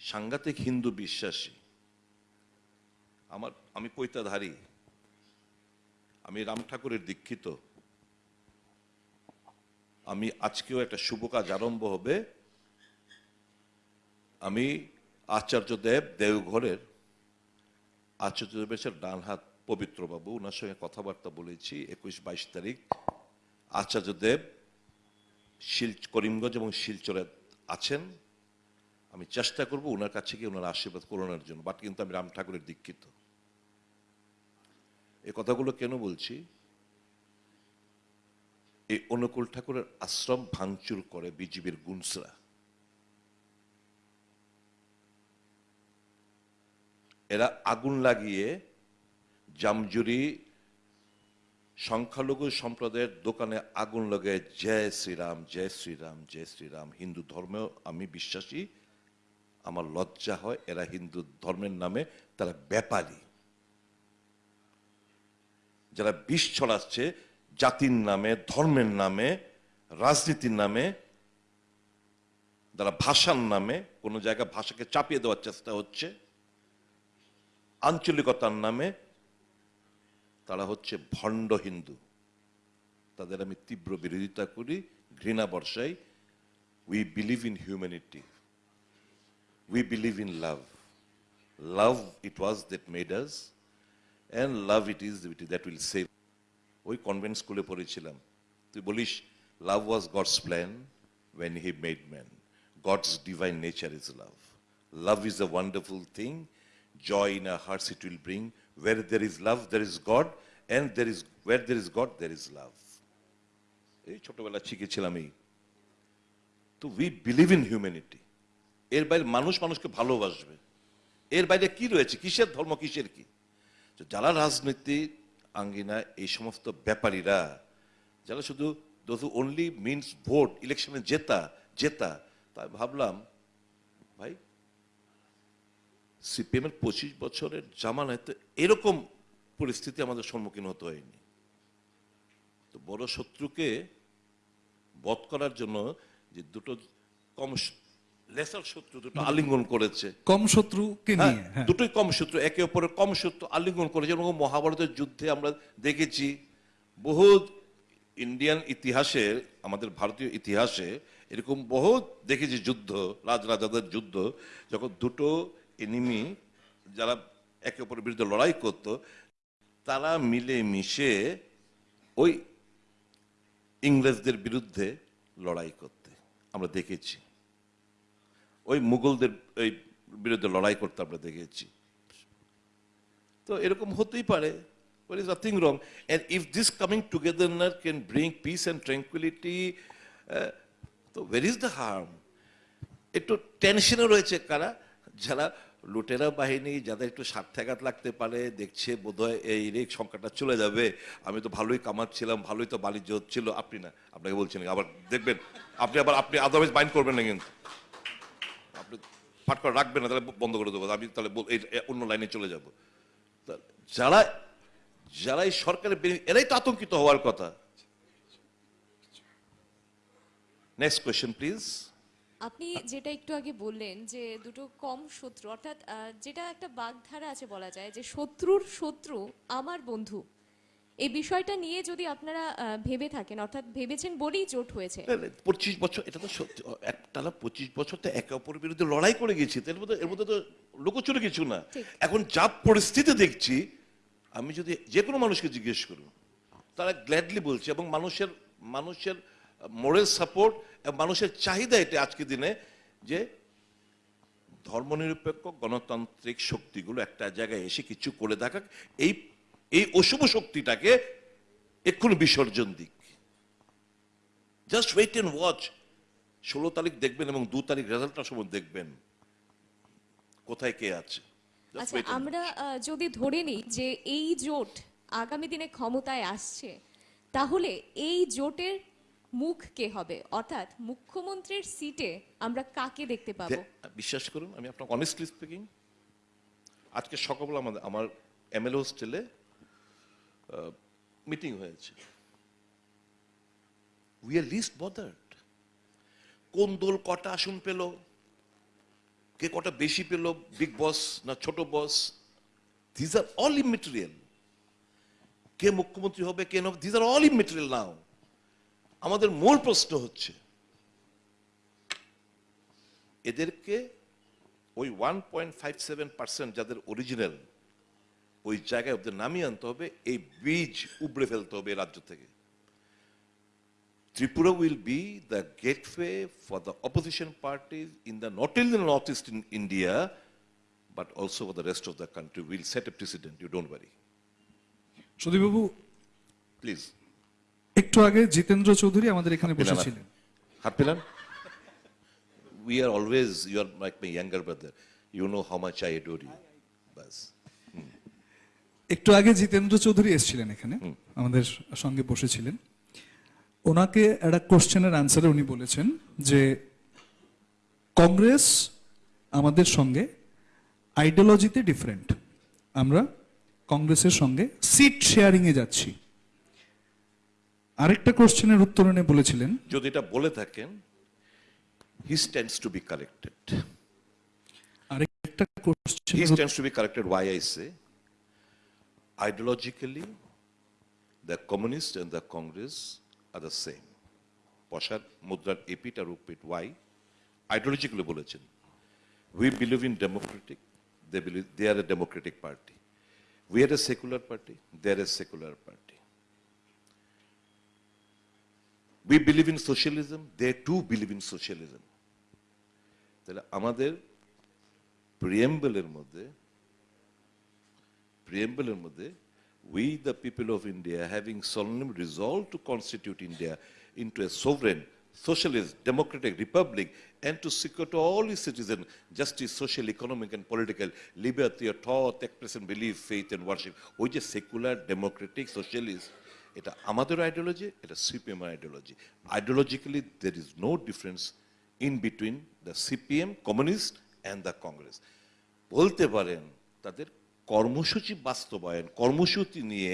সাংঘাতিক হিন্দু বিশ্বাসী। আমার, আমি পৈতাধারী আমি রাম ঠাকুরের দীক্ষিত। আমি আজকেও একটা শুভ কাজ আরম্ভ হবে। আমি আচার্য দেব দেওঘরের আচার্য দেবের ডান হাত পবিত্র বাবু ওনার সঙ্গে কথাবার্তা বলেছি একুশ বাইশ তারিখ। আচার্য দেব শিল, করিমগঞ্জ এবং শিলচরে আছেন। আমি চেষ্টা করব ওনার কাছে গিয়ে ওনার আশীর্বাদ করোনার জন্য, বাট কিন্তু আমি রাম ঠাকুরের দীক্ষিত। এই কথাগুলো কেন বলছি? এই অনুকূল ঠাকুরের আশ্রম ভাঙচুর করে বিজিবির গুনসরা এরা আগুন লাগিয়ে জামজুরি সংখ্যালঘু সম্প্রদায়ের দোকানে আগুন লাগায় জয় শ্রীরাম জয় শ্রীরাম জয় শ্রীরাম, হিন্দু ধর্মেও আমি বিশ্বাসী, আমার লজ্জা হয় এরা হিন্দু ধর্মের নামে তারা ব্যাপারী। যারা বিষ ছড়াচ্ছে, জাতির নামে, ধর্মের নামে, রাজনীতির নামে, যারা ভাষার নামে, কোনো জায়গায় ভাষাকে চাপিয়ে দেওয়ার চেষ্টা হচ্ছে, আঞ্চলিকতার নামে, তারা হচ্ছে ভণ্ড হিন্দু। তাদের আমি তীব্র বিরোধিতা করি, ঘৃণা বর্ষাই। We believe in humanity we believe in love love it was that made us and love it is that will save ওই কনভেন্ট স্কুলে পড়েছিলাম তুই বলিস love was God's plan when he made man. God's divine nature is love. Love is a wonderful thing. Joy in our hearts it will bring. Where there is love, there is God, and there is where there is God, there is love. এই ছোটবেলা শিখেছিলাম তো we believe in humanity এর বাইরে মানুষ মানুষকে ভালোবাসবে এর বাইরে কি রয়েছে কিসের ধর্ম কিসের কি তো যারা রাজনীতি আঙ্গিনা এই সমস্ত ব্যাপারীরা, যারা শুধু দোজ অনলি মিনস ভোট ইলেকশনে জেতা জেতা, তাই ভাবলাম, ভাই সিপিএমের পঁচিশ বছরের জামানায় তো এরকম পরিস্থিতি আমাদের সম্মুখীন হতে হয়নি। তো বড় শত্রুকে বধ করার জন্য যে দুটো কম লেসার শত্রু দুটো আলিঙ্গন করেছে। কম শত্রুকে হ্যাঁ, নিয়ে হ্যাঁ। দুটোই কম শত্রু একে অপরের কম শত্রু আলিঙ্গন করেছে এবং মহাভারতের যুদ্ধে আমরা দেখেছি বহু ইন্ডিয়ান ইতিহাসে আমাদের ভারতীয় ইতিহাসে এরকম বহু দেখেছি যুদ্ধ রাজরাজাদের যুদ্ধ যখন দুটো এনিমি যারা একে অপরের বিরুদ্ধে লড়াই করত তারা মিলে মিশে ওই ইংরেজদের বিরুদ্ধে লড়াই করতে আমরা দেখেছি। ওই মুঘলদের এই বিরুদ্ধে লড়াই করতে আমরা দেখেছি। তো এরকম হতেই পারে There is nothing wrong. And if this coming together can bring peace and tranquility, uh, তো where is the harm? একটু টেনশনে রয়েছে কারা? যারা লুটেরা বাহিনী যাদের একটু স্বার্থাঘাত লাগতে পারে দেখছে বোধহয় এই রেক সংখ্যাটা চলে যাবে। আমি তো ভালোই কামাচ্ছিলাম ভালোই তো বাণিজ্য হচ্ছিল। আপনি না আপনাকে বলছেন আবার দেখবেন আপনি আবার আপনি আদারওয়াইজ বাইন্ড করবেন না কিন্তু। পাট করে রাখবেন না, তাহলে বন্ধ করে দেবো। আমি তাহলে অন্য লাইনে চলে যাব। যারা যারা এই সরকারের এরাই তো আতঙ্কিত হওয়ার কথা। নেক্সট কোয়েশ্চেন প্লিজ আপনি যেটা একটু আগে বললেন যে দুটো কম শত্রু, অর্থাৎ যেটা একটা বাগধারা আছে বলা যায়, যে শত্রুর শত্রু আমার বন্ধু। এই বিষয়টা নিয়ে যদি আপনারা ভেবে থাকেন অর্থাৎ ভেবেছেন বলেই জোট হয়েছে। পঁচিশ বছর এটা তো সত্যি একটানা পঁচিশ বছর তো একে অপরের বিরুদ্ধে লড়াই করে গেছি এর মধ্যে এর মধ্যে তো লুকোচুরি কিছু না। এখন যা পরিস্থিতি দেখছি আমি যদি যে কোনো মানুষকে জিজ্ঞেস করুন তারা গ্ল্যাডলি বলছে এবং মানুষের মানুষের মোরাল সাপোর্ট মানুষের চাহিদা এটা আজকের দিনে যে ধর্মনিরপেক্ষ গণতান্ত্রিক শক্তিগুলো একটা জায়গায় এসে কিছু করে দেখাক এই এই অশুভ শক্তিটাকে এক্ষুনি বিসর্জন দিক। জাস্ট ওয়েট এন্ড ওয়াচ ষোলো তারিখ দেখবেন এবং দু তারিখ রেজাল্টটার সময় দেখবেন। কোথায় কে আছে? আচ্ছা আমরা যদি ধরে নিই যে এই জোট আগামী দিনে ক্ষমতায় আসছে তাহলে এই জোটের মুখ কে হবে? অর্থাৎ মুখ্যমন্ত্রীর সিটে আমরা কাকে দেখতে পাবো? বিশ্বাস করুন আমি আপনার অনেস্টলি স্পিকিং আজকে সকালবেলা আমাদের আমার এমএলএ হোস্টেলে মিটিং হয়েছে। উই আর লিস্ট বদার্ড কোন দল কটা আসন পেল, কে কটা বেশি পেল বিগ বস না ছোট boss these are all immaterial কে মুখ্যমন্ত্রী হবে, কে these are all immaterial now আমাদের মূল প্রশ্ন হচ্ছে, এদেরকে ওই one point five seven percent যাদের অরিজিনাল ওই জায়গায় ওদের নামিয়ে আনতে হবে এই বীজ উবড়ে ফেলতে হবে রাজ্য থেকে। Tripura will be the gateway for the opposition parties in the not in the north east in India but also for the rest of the country will set a president you don't worry সুদীপবাবু please একটু আগে জিতেন্দ্র চৌধুরী আমাদের এখানে বসেছিলেন। হাত পেলাম we are always you are like my younger brother you know how much I adore you একটু আগে জিতেন্দ্র চৌধুরী এসেছিলেন এখানে আমাদের সঙ্গে বসেছিলেন। ওনাকে একটা কোশ্চেনের আনসারে উনি বলেছেন যে কংগ্রেস আমাদের সঙ্গে আইডিওলজিতে ডিফারেন্ট আমরা কংগ্রেসের সঙ্গে সিট শেয়ারিং এ যাচ্ছি। আরেকটা কোশ্চেনের উত্তর উনি বলেছিলেন। যদি এটা বলে থাকেন he stands to be corrected আরেকটা question stands to be corrected. Why I say? Ideologically, the communist and the Congress are the same. পশার মুদ্রার এপিট আর উপিট ওয়াই আইডিওলজিক্যালি বলেছেন। We believe in democratic they believe they are a democratic party we are a secular party they are a secular party we believe in socialism they too believe in socialism তাহলে আমাদের প্রিয়েম্বলের মধ্যে প্রিয়েম্বলের মধ্যে we the people of India having solemnly resolved to constitute India into a sovereign, socialist, democratic republic and to secure to all its citizens justice, social, economic and political liberty of thought, expression, belief, faith and worship. ওই যে secular Democratic socialist এটা আমাদের ideology এটা CPM ideology ideologically there is no difference in between the CPM communist and the Congress বলতে পারেন তাদের কর্মসূচি বাস্তবায়ন কর্মসূচি নিয়ে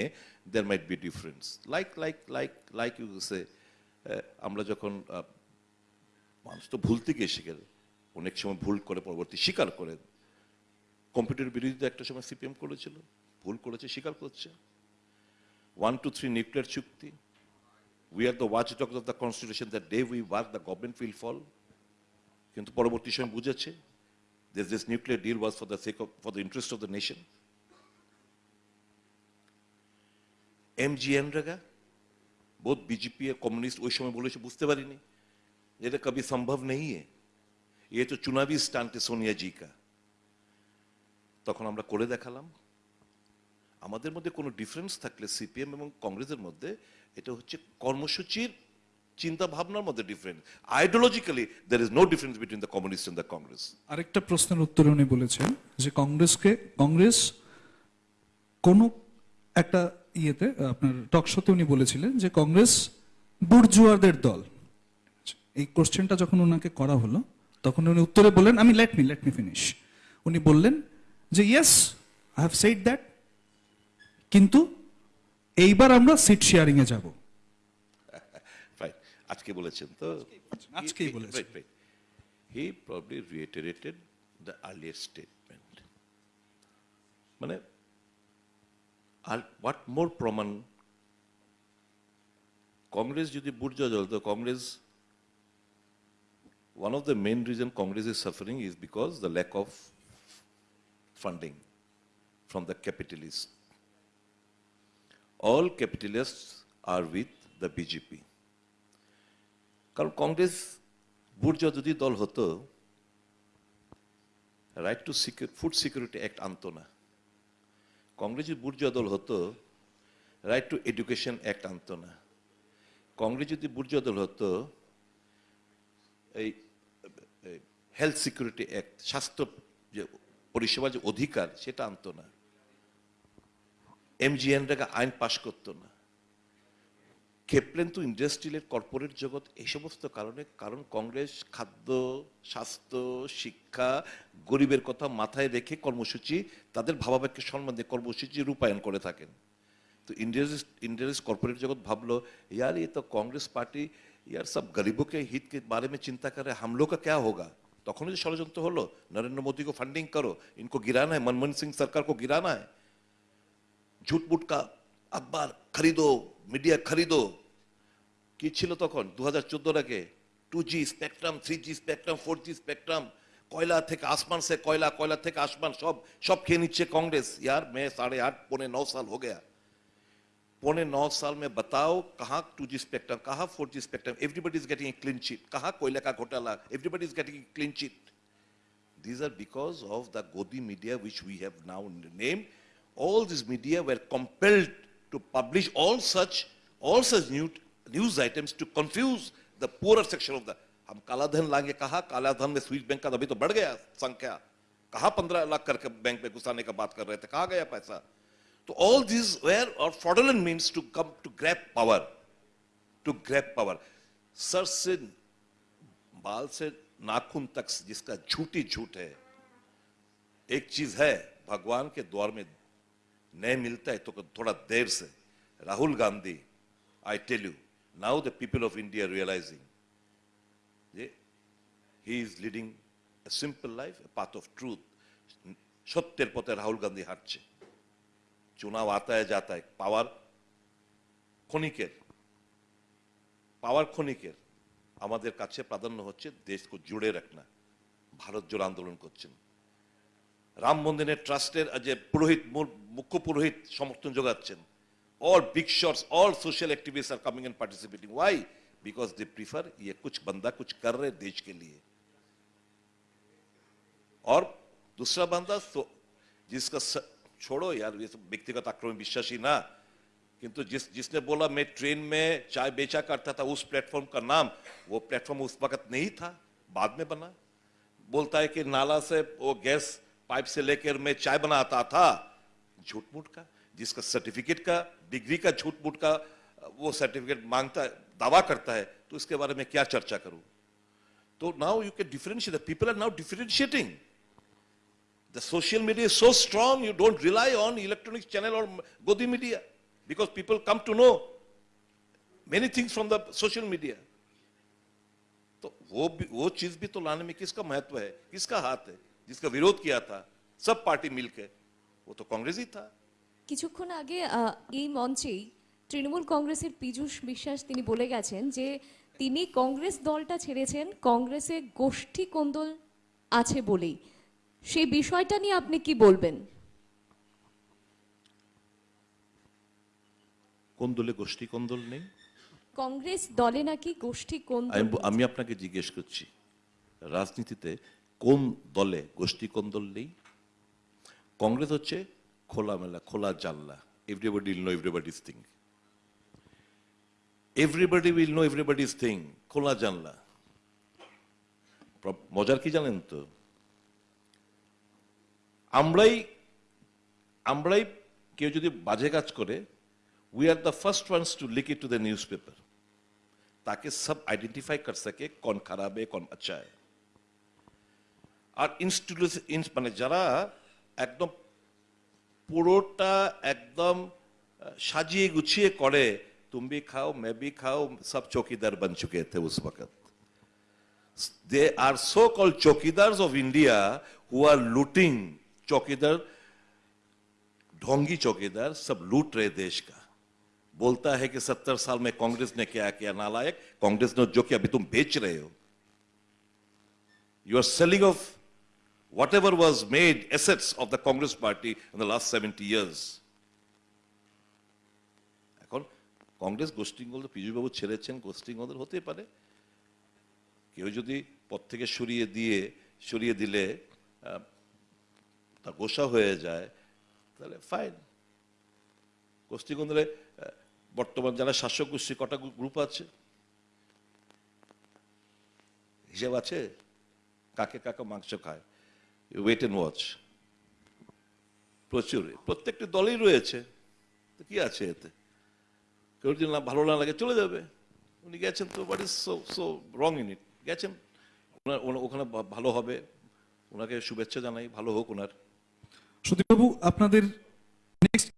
there might be difference like like like like you say আমরা যখন মানুষ তো ভুল থেকে শিখে অনেক সময় ভুল করে পরবর্তী স্বীকার করেন কম্পিউটার বিরোধিতা একটা সময় সিপিএম করেছিল ভুল করেছে স্বীকার করছে। ওয়ান টু থ্রি নিউক্লিয়ার চুক্তি। We are the watch dog of the constitution the day we walk the government will fall কিন্তু পরবর্তী সময় বুঝেছে this, this nuclear deal was for the sake of, for the interest of the nation. M रगा बहुत BJP communist ওই সময় বলেছে বুঝতে পারিনি এটা কবি সম্ভব नहीं है ये तो चुनावी स्टांट है सोनिया जी का তখন আমরা করে দেখালাম আমাদের মধ্যে কোনো ডিফারেন্স থাকলে সিপিএম এবং কংগ্রেসের মধ্যে এটা হচ্ছে কর্মসূচির চিন্তা ভাবনার মধ্যে difference ideologically there is no difference between the communist and the Congress আরেকটা প্রশ্নের উত্তরে উনি বলেছেন যে কংগ্রেসকে কংগ্রেস কোন একটা ইয়েতে আপনার টকশোতে উনি বলেছিলেন যে কংগ্রেস বুর্জুয়াদের দল। এই কোশ্চেনটা যখন ওনাকে করা হলো তখন উনি উত্তরে বললেন আমি let me let me finish উনি বললেন যে yes I have said that কিন্তু এইবার আমরা সিট শেয়ারিং এ যাব। আজকে বলেছেন তো। আজকেই বলেছেন। He probably reiterated the earlier statement মানে হোয়াট মোর প্রমাণ কংগ্রেস যদি বুর্জা দল Congress one of the main reason Congress is suffering is because the lack of funding from the capitalists. All capitalists are with the BJP. কারণ কংগ্রেস বুর্জা যদি দল হতো right to secure food security act আনতো না কংগ্রেস যদি বুর্জা দল হতো রাইট টু এডুকেশন অ্যাক্ট আনতো না। কংগ্রেস যদি বুর্জা দল হতো, এই হেলথ সিকিউরিটি অ্যাক্ট স্বাস্থ্য যে পরিষেবা যে অধিকার, সেটা আনতো না। এমজিএনটাকে আইন পাশ করতো না। ক্ষেপলেন্তু ইন্ডাস্ট্রিয়ালের কর্পোরেট জগৎ এই সমস্ত কারণে, কারণ কংগ্রেস, খাদ্য, স্বাস্থ্য, শিক্ষা, গরিবের কথা মাথায় রেখে কর্মসূচি, তাদের ভাবাবেগকে সম্মান দিয়ে কর্মসূচি রূপায়ণ করে থাকেন। তো ইন্ডিয়াস ইন্ডিয়াস কর্পোরেট জগৎ ভাবলো, ইয়ার ইয়ে তো কংগ্রেস পার্টি, ইয়ার সব গরিবকে, হিতকে বারে মে চিন্তা করে হামলো কা ক্যা হোগা? তখনই যে ষড়যন্ত্র হলো, নরেন্দ্র মোদীকে ফান্ডিং করো, ইনকো গিরানা হ্যায়, মনমোহন সিং সরকার কো গিরানা হ্যায়। ঝুট বুট কা अखबार खरीदो मीडिया खरीदो কি ছিল তখন দু হাজার চোদ্দোর আগে two G spectrum three G spectrum four G spectrum কয়লা থেকে আসমান से কয়লা কয়লা থেকে আসমান সব সব খেয়ে নিচ্ছে कांग्रेस यार मैं साढ़े आठ पौने नौ साल हो गया पौने नौ साल में बताओ कहाँ टू जी स्पेक्ट्रम कहाँ four G spectrum everybody is getting clean chit कहाँ कोयला का घोटाला everybody is getting clean chit These are because of the Godi media, which we have now named. All these media were compelled to publish all such, all such new, news items to confuse the poorer section of the. हम काला धन लाएँगे कहा? काला धन में Swiss bank का अभी तो बढ़ गया संख्या। कहा पंद्रह लाख करके बैंक में घुसाने का बात कर रहे थे? कहा गया पैसा? तो ऑल दिस वेयर और fraudulent means to come to grab power to grab power sir से बाल से नाखून तक जिसका झूठी झूठ है एक चीज़ है भगवान के द्वार में नहीं मिलता है तो थोड़ा देर से Rahul Gandhi I tell you, now the people of India are realizing yeah, he is leading a simple life, a path of truth. সত্যের পথে রাহুল গান্ধী হাঁটছে চুনাও আতায় যাতায় পাওয়ার ক্ষণিকের পাওয়ার ক্ষণিকের আমাদের কাছে প্রাধান্য হচ্ছে দেশকে জুড়ে রাখনা ভারত জোড় আন্দোলন করছেন রাম মন্দিরের ট্রাস্টের যে পুরোহিত মূল- মুখ্য পুরোহিত সমর্থন যোগাচ্ছেন all big shots all social activist are coming and participating why because they prefer ये कुछ बंदा कुछ कर रहे देश के लिए और दूसरा बंदा तो जिसका स, छोड़ो यार ये सब व्यक्तिगत आक्रमण विश्वासी ना किंतु जिस जिसने बोला मैं ट्रेन में चाय बेचा करता था उस प्लेटफॉर्म का नाम वो प्लेटफॉर्म उस वक्त नहीं था बाद में बना बोलता है कि नाला से वो गैस पाइप से लेकर मैं चाय बनाता था झूठ मूठ का जिसका सर्टिफिकेट का डिग्री का झूठ मूठ का वो सर्टिफिकेट माँगता दावा करता है तो इसके बारे में क्या चर्चा करूँ? तो now you can differentiate people are now differentiating The social media is so strong, you don't rely on electronic channel or Godi media because people come to know many things from the social media. तो वो भी वो चीज़ भी तो लाने में किसका महत्व है? किसका हाथ है? जिसका विरोध किया था सब पार्टी मिलके वो तो कांग्रेस ही था কিছুক্ষণ আগে আহ, এই মঞ্চেই তৃণমূল কংগ্রেসের পীযূষ বিশ্বাস তিনি বলে গেছেন যে তিনি কংগ্রেস দলটা ছেড়েছেন কংগ্রেসে গোষ্ঠী কোন্দল আছে বলেই সেই বিষয়টা নিয়ে আপনি কি বলবেন কোন দলে গোষ্ঠী কোন দল নেই কংগ্রেস দলে নাকি গোষ্ঠী কোন্দল আমি আমি আপনাকে জিজ্ঞেস করছি রাজনীতিতে কোন দলে গোষ্ঠী কোন দল নেই কংগ্রেস হচ্ছে খোলামেলা খোলা জানলা everybody will know everybody's thing everybody will know everybody's thing খোলা জানলা প্র- মজার কি জানেন তো আমরাই আমরাই কেউ যদি বাজে কাজ করে we are the first ones to leak it to the newspaper ताकि सब आइडेंटिफाई कर सके कौन खराब है कौन अच्छा है আর ইনস্টিটিউশন মানে যারা একদম পুরোটা একদম আহ, সাজিয়ে গুছিয়ে করে तुम भी खाओ मैं भी खाओ सब चौकीदार बन चुके थे उस वक्त they are so called chowkidars of India who are looting चौकीदार ढोंगी चौकीदार सब लूट रहे देश का बोलता है कि सत्तर साल में कांग्रेस ने क्या किया नालायक कांग्रेस ने जो किया अभी तुम बेच रहे हो you are selling off whatever was made assets of the Congress party in the last 70 years. এখন কংগ্রেস গোষ্ঠীগুলো পীযুষবাবু ছেড়েছেন গোষ্ঠীগুলোদের হতে পারে। কেউ যদি পথ থেকে সরিয়ে দিয়ে, সরিয়ে দিলে তা গোসা হয়ে যায়, তাহলে ফাইন গোষ্ঠীগুলোরে বর্তমান যারা শাসক গোষ্ঠী, কটা গ্রুপ আছে? হিসেব আছে? কাকে কাকে মাংস খায়? ওয়েট এন্ড ওয়াচ প্রচুর। প্রত্যেকটি দলেই রয়েছে। তো কি আছে এতে? কেউ যদি না ভালো না লাগে, চলে যাবে। উনি গেছেন তো but is so so wrong in it গেছেন। ওনার ওখানে ভালো হবে। ওনাকে শুভেচ্ছা জানাই। ভালো হোক ওনার। সুদীপবাবু, আপনাদের নেক্সট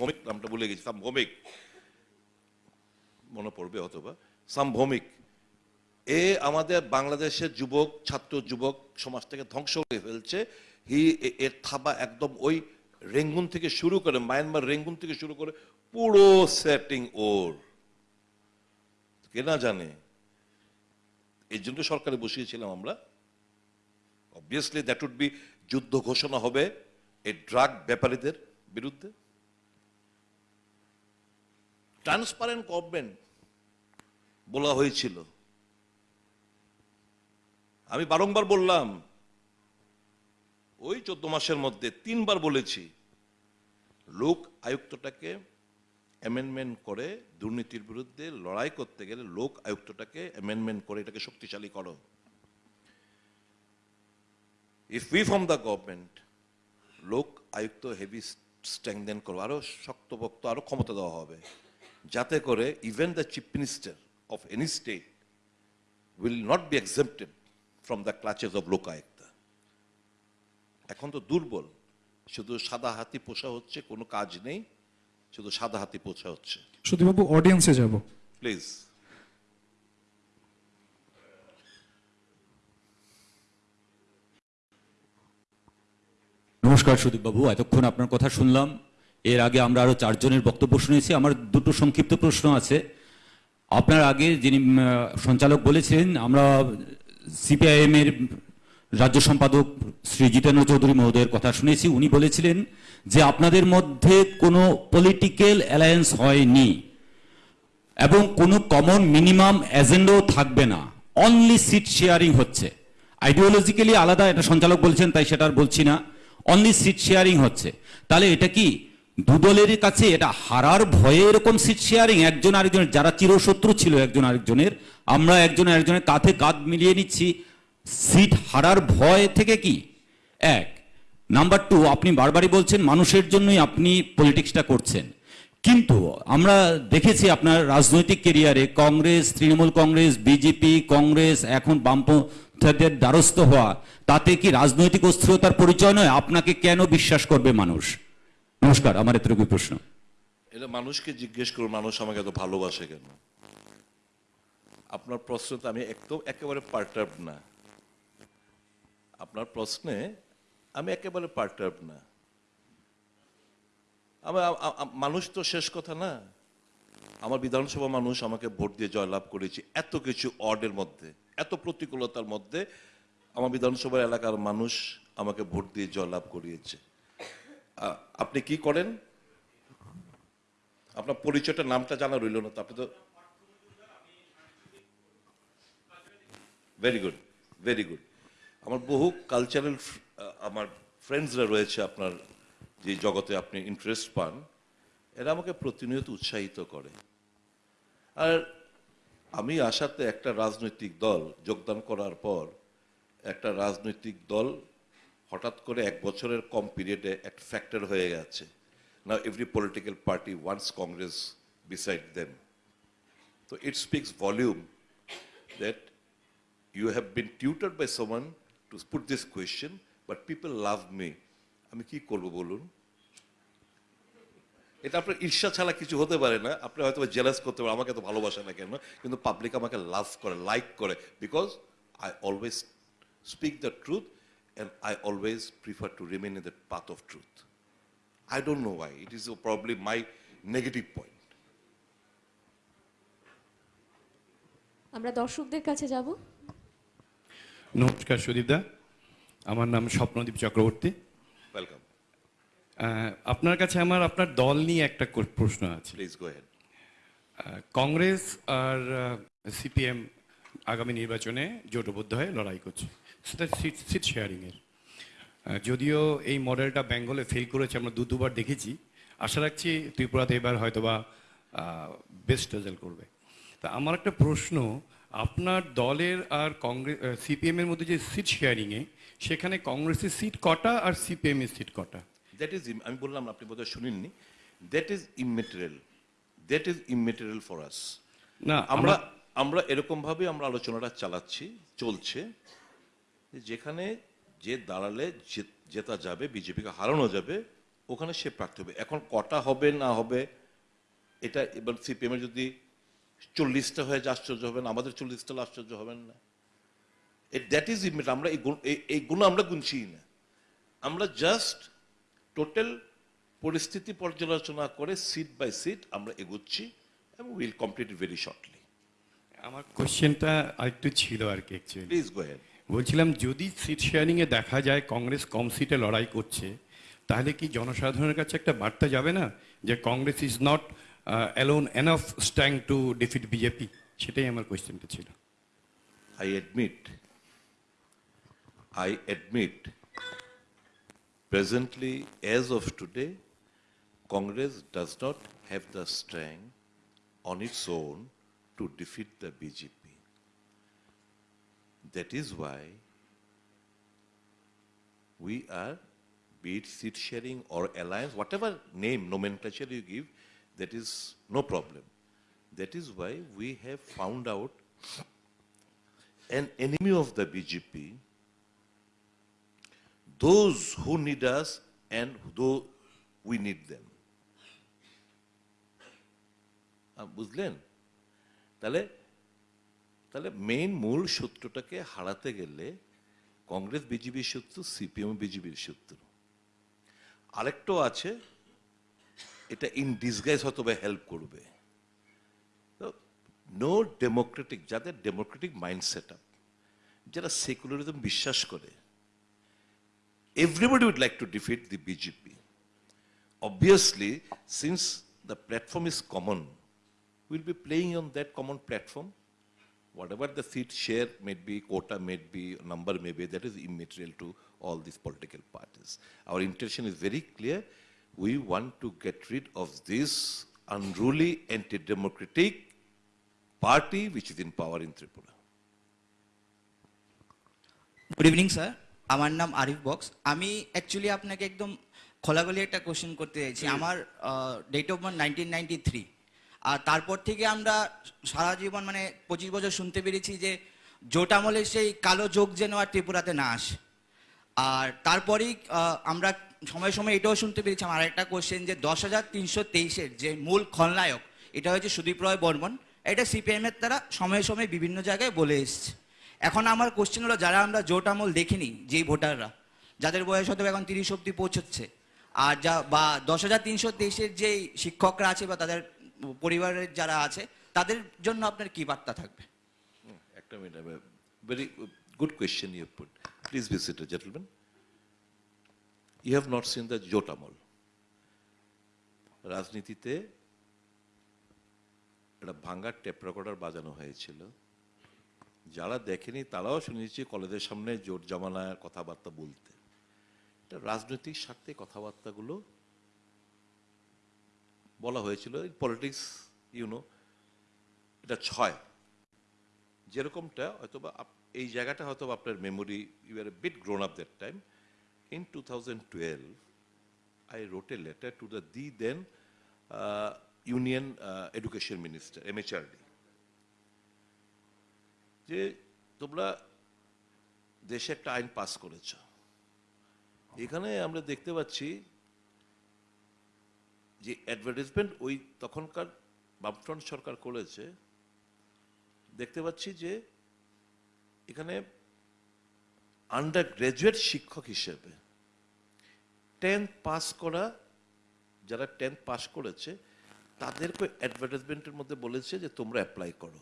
ভৌমিক, নামটা গেছি সাম ভৌমিক মনে পড়বে অথবা সাম ভৌমিক এ আমাদের বাংলাদেশের যুবক, ছাত্র যুবক সমাজটাকে ধ্বংস করে ফেলছে। হি এর থাবা একদম ওই রেঙ্গুন থেকে শুরু করে, মায়ানমার রেঙ্গুন থেকে শুরু করে পুরো সেটিং ওর। কে না জানে? এই জন্য সরকারে বসিয়েছিলাম আমরা। অবভিয়াসলি দ্যাট উড বি যুদ্ধ ঘোষণা হবে এই ড্রাগ ব্যাপারীদের বিরুদ্ধে ট্রান্সপারেন্ট গভর্নমেন্ট বলা হয়েছিল আমি বারংবার বললাম ওই চোদ্দ মাসের মধ্যে তিনবার বলেছি লোক আয়ুক্তটাকে অ্যামেন্ডমেন্ট করে দুর্নীতির বিরুদ্ধে লড়াই করতে গেলে লোক আয়ুক্তটাকে অ্যামেন্ডমেন্ট করে এটাকে শক্তিশালী করো if we from the government Lokayukta heavy strengthen করব আরও শক্তপোক্ত আরও ক্ষমতা দেওয়া হবে যাতে করে even the chief minister of any state will not be excepted from the clutches of Lokayukta এখন তো দুর্বল। শুধু সাদা হাতি পোষা হচ্ছে কোনো কাজ নেই। শুধু সাদা হাতি পোষা হচ্ছে। সুদীপবাবু অডিয়েন্সে যাব। প্লিজ নমস্কার সুদীপবাবু এতক্ষণ আপনার কথা শুনলাম। এর আগে আমরা আরও চারজনের বক্তব্য শুনেছি, আমার দুটো সংক্ষিপ্ত প্রশ্ন আছে। আপনার আগে যিনি সঞ্চালক বলেছিলেন, আমরা সিপিআইএম এর রাজ্য সম্পাদক শ্রী জিতেন্দ্র চৌধুরী মহোদয়ের কথা শুনেছি। উনি বলেছিলেন যে, আপনাদের মধ্যে কোনো পলিটিক্যাল অ্যালায়েন্স হয়নি এবং কোনো কমন মিনিমাম এজেন্ডাও থাকবে না। অনলি সিট শেয়ারিং হচ্ছে। আইডিওলজিক্যালি আলাদা, এটা সঞ্চালক বলছেন, তাই সেটা আর বলছি না। অনলি সিট শেয়ারিং হচ্ছে। তাহলে এটা কি দুদলের কাছে এটা হারার ভয়ে এরকম সিট শেয়ারিং একজন আরেকজনের, যারা চিরশত্রু ছিল একজন আরেকজনের, আমরা একজন আরেকজনের কাঁধে কাঁধ মিলিয়ে নিচ্ছি। সিট হারার ভয় থেকে কি? এক। নাম্বার টু আপনি বারবারই বলছেন মানুষের জন্যই আপনি পলিটিক্সটা করছেন। কিন্তু আমরা দেখেছি আপনার রাজনৈতিক কেরিয়ারে কংগ্রেস, তৃণমূল কংগ্রেস, বিজেপি, কংগ্রেস, এখন বামপন্থীদের দ্বারস্থ হওয়া, তাতে কি রাজনৈতিক অস্থিরতার পরিচয় নয়? আপনাকে কেন বিশ্বাস করবে মানুষ? নমস্কার, আমার এতটুকু প্রশ্ন। এটা মানুষকে জিজ্ঞেস করুন, মানুষ আমাকে এত ভালোবাসে কেন? আপনার প্রশ্ন তো আমি একদম একেবারে পার্টার্ব না। আপনার প্রশ্নে আমি একেবারে পার্টার্ব না। আমার মানুষ তো শেষ কথা না। আমার বিধানসভা মানুষ আমাকে ভোট দিয়ে জয়লাভ করেছে এত কিছু অর্ডের মধ্যে, এত প্রতিকূলতার মধ্যে আমার বিধানসভা এলাকার মানুষ আমাকে ভোট দিয়ে জয়লাভ করিয়েছে। আপনি কি করেন? আপনার পরিচয়টা নামটা জানা রইল না তো, আপনি তো ভেরি গুড ভেরি গুড আমার বহু কালচারাল আমার ফ্রেন্ডসরা রয়েছে আপনার যে জগতে আপনি ইন্টারেস্ট পান, এরা আমাকে প্রতিনিয়ত উৎসাহিত করে। আর আমি আসাতে একটা রাজনৈতিক দল যোগদান করার পর একটা রাজনৈতিক দল হঠাৎ করে এক বছরের কম পিরিয়ডে এক ফ্যাক্টর হয়ে গেছে। না every political party once Congress beside then তো it speaks volume that you have been tutor by সমান to put this question but people love me আমি কী করব বলুন? এটা আপনার ঈর্ষা ছাড়া কিছু হতে পারে না। আপনি হয়তো জেলাস করতে পারেন আমাকে তো ভালোবাসে না কেন? কিন্তু পাবলিক আমাকে লাভ করে লাইক করে। Because I always speak the truth and I always prefer to remain in the path of truth I don't know why. It is probably my negative point আমরা দর্শকদের কাছে যাব। নমস্কার সুদীপদা আমার নাম স্বপ্নদীপ চক্রবর্তী। Welcome. আপনার কাছে আমার আপনার দল নিয়ে একটা প্রশ্ন আছে। Go ahead. আহ, কংগ্রেস আর সিপিএম আগামী নির্বাচনে জোটবদ্ধ হয়ে লড়াই করছে। সেটা সিট সিট শেয়ারিংয়ের যদিও এই মডেলটা বেঙ্গলে ফেল করেছে আমরা দু দুবার দেখেছি। আশা রাখছি ত্রিপুরাতে এবার হয়তোবা বেস্ট রেজাল্ট করবে। তা আমার একটা প্রশ্ন আপনার দলের আর কংগ্রেস সিপিএম এর মধ্যে যে সিট শেয়ারিংয়ে সেখানে কংগ্রেসের সিট কটা আর সিপিএম এর সিট কটা? That is, im- আমি বললাম আপনি বোধহয় শুনেননি। That is immaterial that is immaterial for us না আমরা আমরা আমরা এরকম ভাবে আমরা আলোচনাটা চালাচ্ছি চলছে। যেখানে যে দাঁড়ালে জেতা যাবে বিজেপিকে হারানো যাবে ওখানে সে প্রার্থী হবে। এখন কটা হবে না হবে এটা এবার সিপিএম এর যদি চল্লিশটা হয়ে আশ্চর্য হবেন। আমাদের চল্লিশটা আশ্চর্য হবেন না। দ্যাট ইজ ইমিট আমরা এই গুণ- এই- এই গুণ আমরা গুনছি না। আমরা জাস্ট টোটাল পরিস্থিতি পর্যালোচনা করে সিট বাই সিট আমরা এগোচ্ছি এবং উইল কমপ্লিট ভেরি শর্টলি আমার কোশ্চেনটা আরেকটু ছিল আর কি অ্যাকচুয়ালি প্লিজ গো বলছিলাম যদি সিট শেয়ারিংয়ে দেখা যায় কংগ্রেস কম সিটে লড়াই করছে তাহলে কি জনসাধারণের কাছে একটা বার্তা যাবে না যে Congress is not alone enough strong to defeat BJP সেটাই আমার কোয়েশ্চেনটা ছিল। I admit I admit, presently, as of today, Congress does not have the strength on its own to defeat the BJP. That is why we are, be it seat sharing or alliance, whatever name, nomenclature you give, that is no problem. That is why we have found out an enemy of the BJP, those who need us and though we need them. বুঝলেন? তাহলে তাহলে main মূল সূত্রটাকে হারাতে গেলে কংগ্রেস বিজেপির সূত্র CPM বিজেপির সূত্র আরেকটাও আছে, এটা ইন ডিসগাইজ হয়তো বা হেল্প করবে। নো ডেমোক্রেটিক যাদের ডেমোক্রেটিক মাইন্ড সেট আপ যারা সেকুলারিজম বিশ্বাস করে Everybody would like to defeat the BJP. Obviously, since the platform is common, we'll be playing on that common platform. Whatever the seat share may be, quota may be, number may be, that is immaterial to all these political parties. Our intention is very clear. We want to get rid of this unruly, anti-democratic party which is in power in Tripura. Good evening, sir. আমার নাম Arif box. আমি actually আপনাকে একদম খোলাখুলি একটা question করতে চাইছি। আমার date of birth nineteen ninety three আর তারপর থেকে আমরা সারা জীবন মানে পঁচিশ বছর শুনতে পেরেছি যে জোট আমলের সেই কালো যোগ যেন আর ত্রিপুরাতে না আসে। আর তারপরেই আমরা সময় সময় এটাও শুনতে পেরেছি আমার একটা কোশ্চেন যে দশ হাজার তিনশো তেইশের যে মূল খলনায়ক এটা হচ্ছে সুদীপ রয় বর্মন। এটা সিপিএম এর দ্বারা সময়ে সময়ে বিভিন্ন জায়গায় বলে এসছে। এখন আমার কোশ্চেন হলো, যারা আমরা জোট আমল দেখিনি, যেই ভোটাররা, যাদের বয়স হয়তো এখন তিরিশ অব্দি পৌঁছচ্ছে, আর যা, বা দশ হাজার তিনশো তেইশের যেই শিক্ষকরা আছে বা তাদের পরিবারের যারা আছে, তাদের জন্য আপনার কি বার্তা থাকবে? একটা minute very good question you put please be gentleman you have not seen the জোট আমল. রাজনীতিতে একটা ভাঙ্গার টেপ রেকর্ডার বাজানো হয়েছিল। যারা দেখেনি, তারাও শুনেছি কলেজের সামনে জোট জমানার কথাবার্তা বলতে। এটা রাজনৈতিক স্বার্থে কথাবার্তাগুলো বলা হয়েছিল। পলিটিক্স ইউনো এটা ছয়। যেরকমটা হয়তোবা এই জায়গাটা হয়তো বা আপনার memory you are bit grown up that time in two thousand twelve I wrote letter to the the then union education minister MHRD যে তোমরা দেশে একটা আইন পাস করেছ। এখানে আমরা দেখতে পাচ্ছি যে অ্যাডভার্টাইজমেন্ট ওই তখনকার বামফ্রন্ট সরকার করেছে। দেখতে পাচ্ছি যে এখানে আন্ডার গ্রাজুয়েট শিক্ষক হিসেবে টেন্থ পাস করা, যারা টেন্থ পাস করেছে, তাদেরকে অ্যাডভার্টাইজমেন্টের মধ্যে বলেছে যে তোমরা অ্যাপ্লাই করো।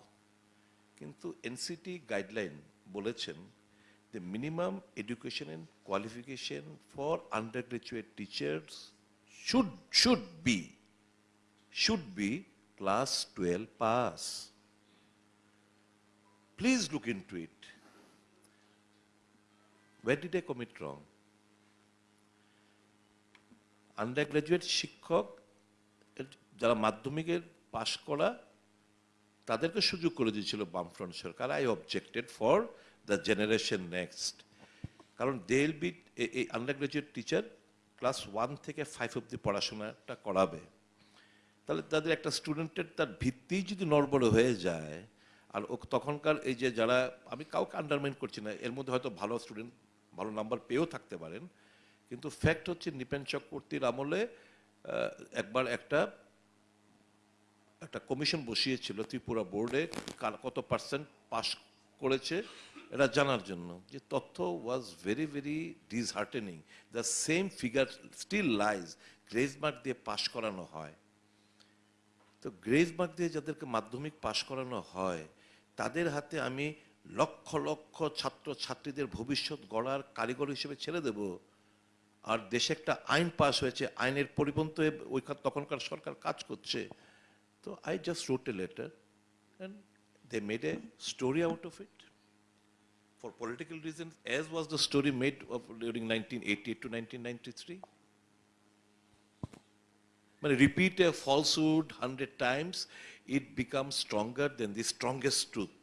কিন্তু এনসিটি গাইডলাইন বলেছেন the minimum education and qualification for under graduate teachers should should be should be class twelve pass please look in to it what did a commit wrong under graduate শিক্ষক যারা মাধ্যমিকের পাশ করা তাদেরকে সুযোগ করে দিয়েছিল বামফ্রন্ট সরকার। I objected for the generation next কারণ দে উইল বি এই under graduate teacher class one থেকে ফাইভ অব্দি পড়াশোনাটা করাবে। তাহলে তাদের একটা স্টুডেন্টের তার ভিত্তি যদি নড়বড়ে হয়ে যায়, আর ও তখনকার এই যে যারা, আমি কাউকে আন্ডারমাইন করছি না, এর মধ্যে হয়তো ভালো স্টুডেন্ট ভালো নাম্বার পেয়েও থাকতে পারেন। কিন্তু ফ্যাক্ট হচ্ছে নিপেন চক্রবর্তীর আমলে একবার একটা একটা কমিশন বসিয়েছিল ত্রিপুরা বোর্ডে কার কত পার্সেন্ট পাস করেছে, এটা জানার জন্য যে তথ্য was very very disheartening the same figure still lies grace mark দিয়ে পাশ করানো হয়। তো গ্রেজ মার্ক দিয়ে যাদেরকে মাধ্যমিক পাশ করানো হয়, তাদের হাতে আমি লক্ষ লক্ষ ছাত্র ছাত্রীদের ভবিষ্যৎ গড়ার কারিগর হিসেবে ছেড়ে দেব। আর দেশে একটা আইন পাস হয়েছে, আইনের পরিপন্থ ওই তখনকার সরকার কাজ করছে। তো I just wrote a letter and they made a story out of it. for political reasons, as was the story made of during 1988 to 1993. When you repeat a falsehood hundred times, it becomes stronger than the strongest truth.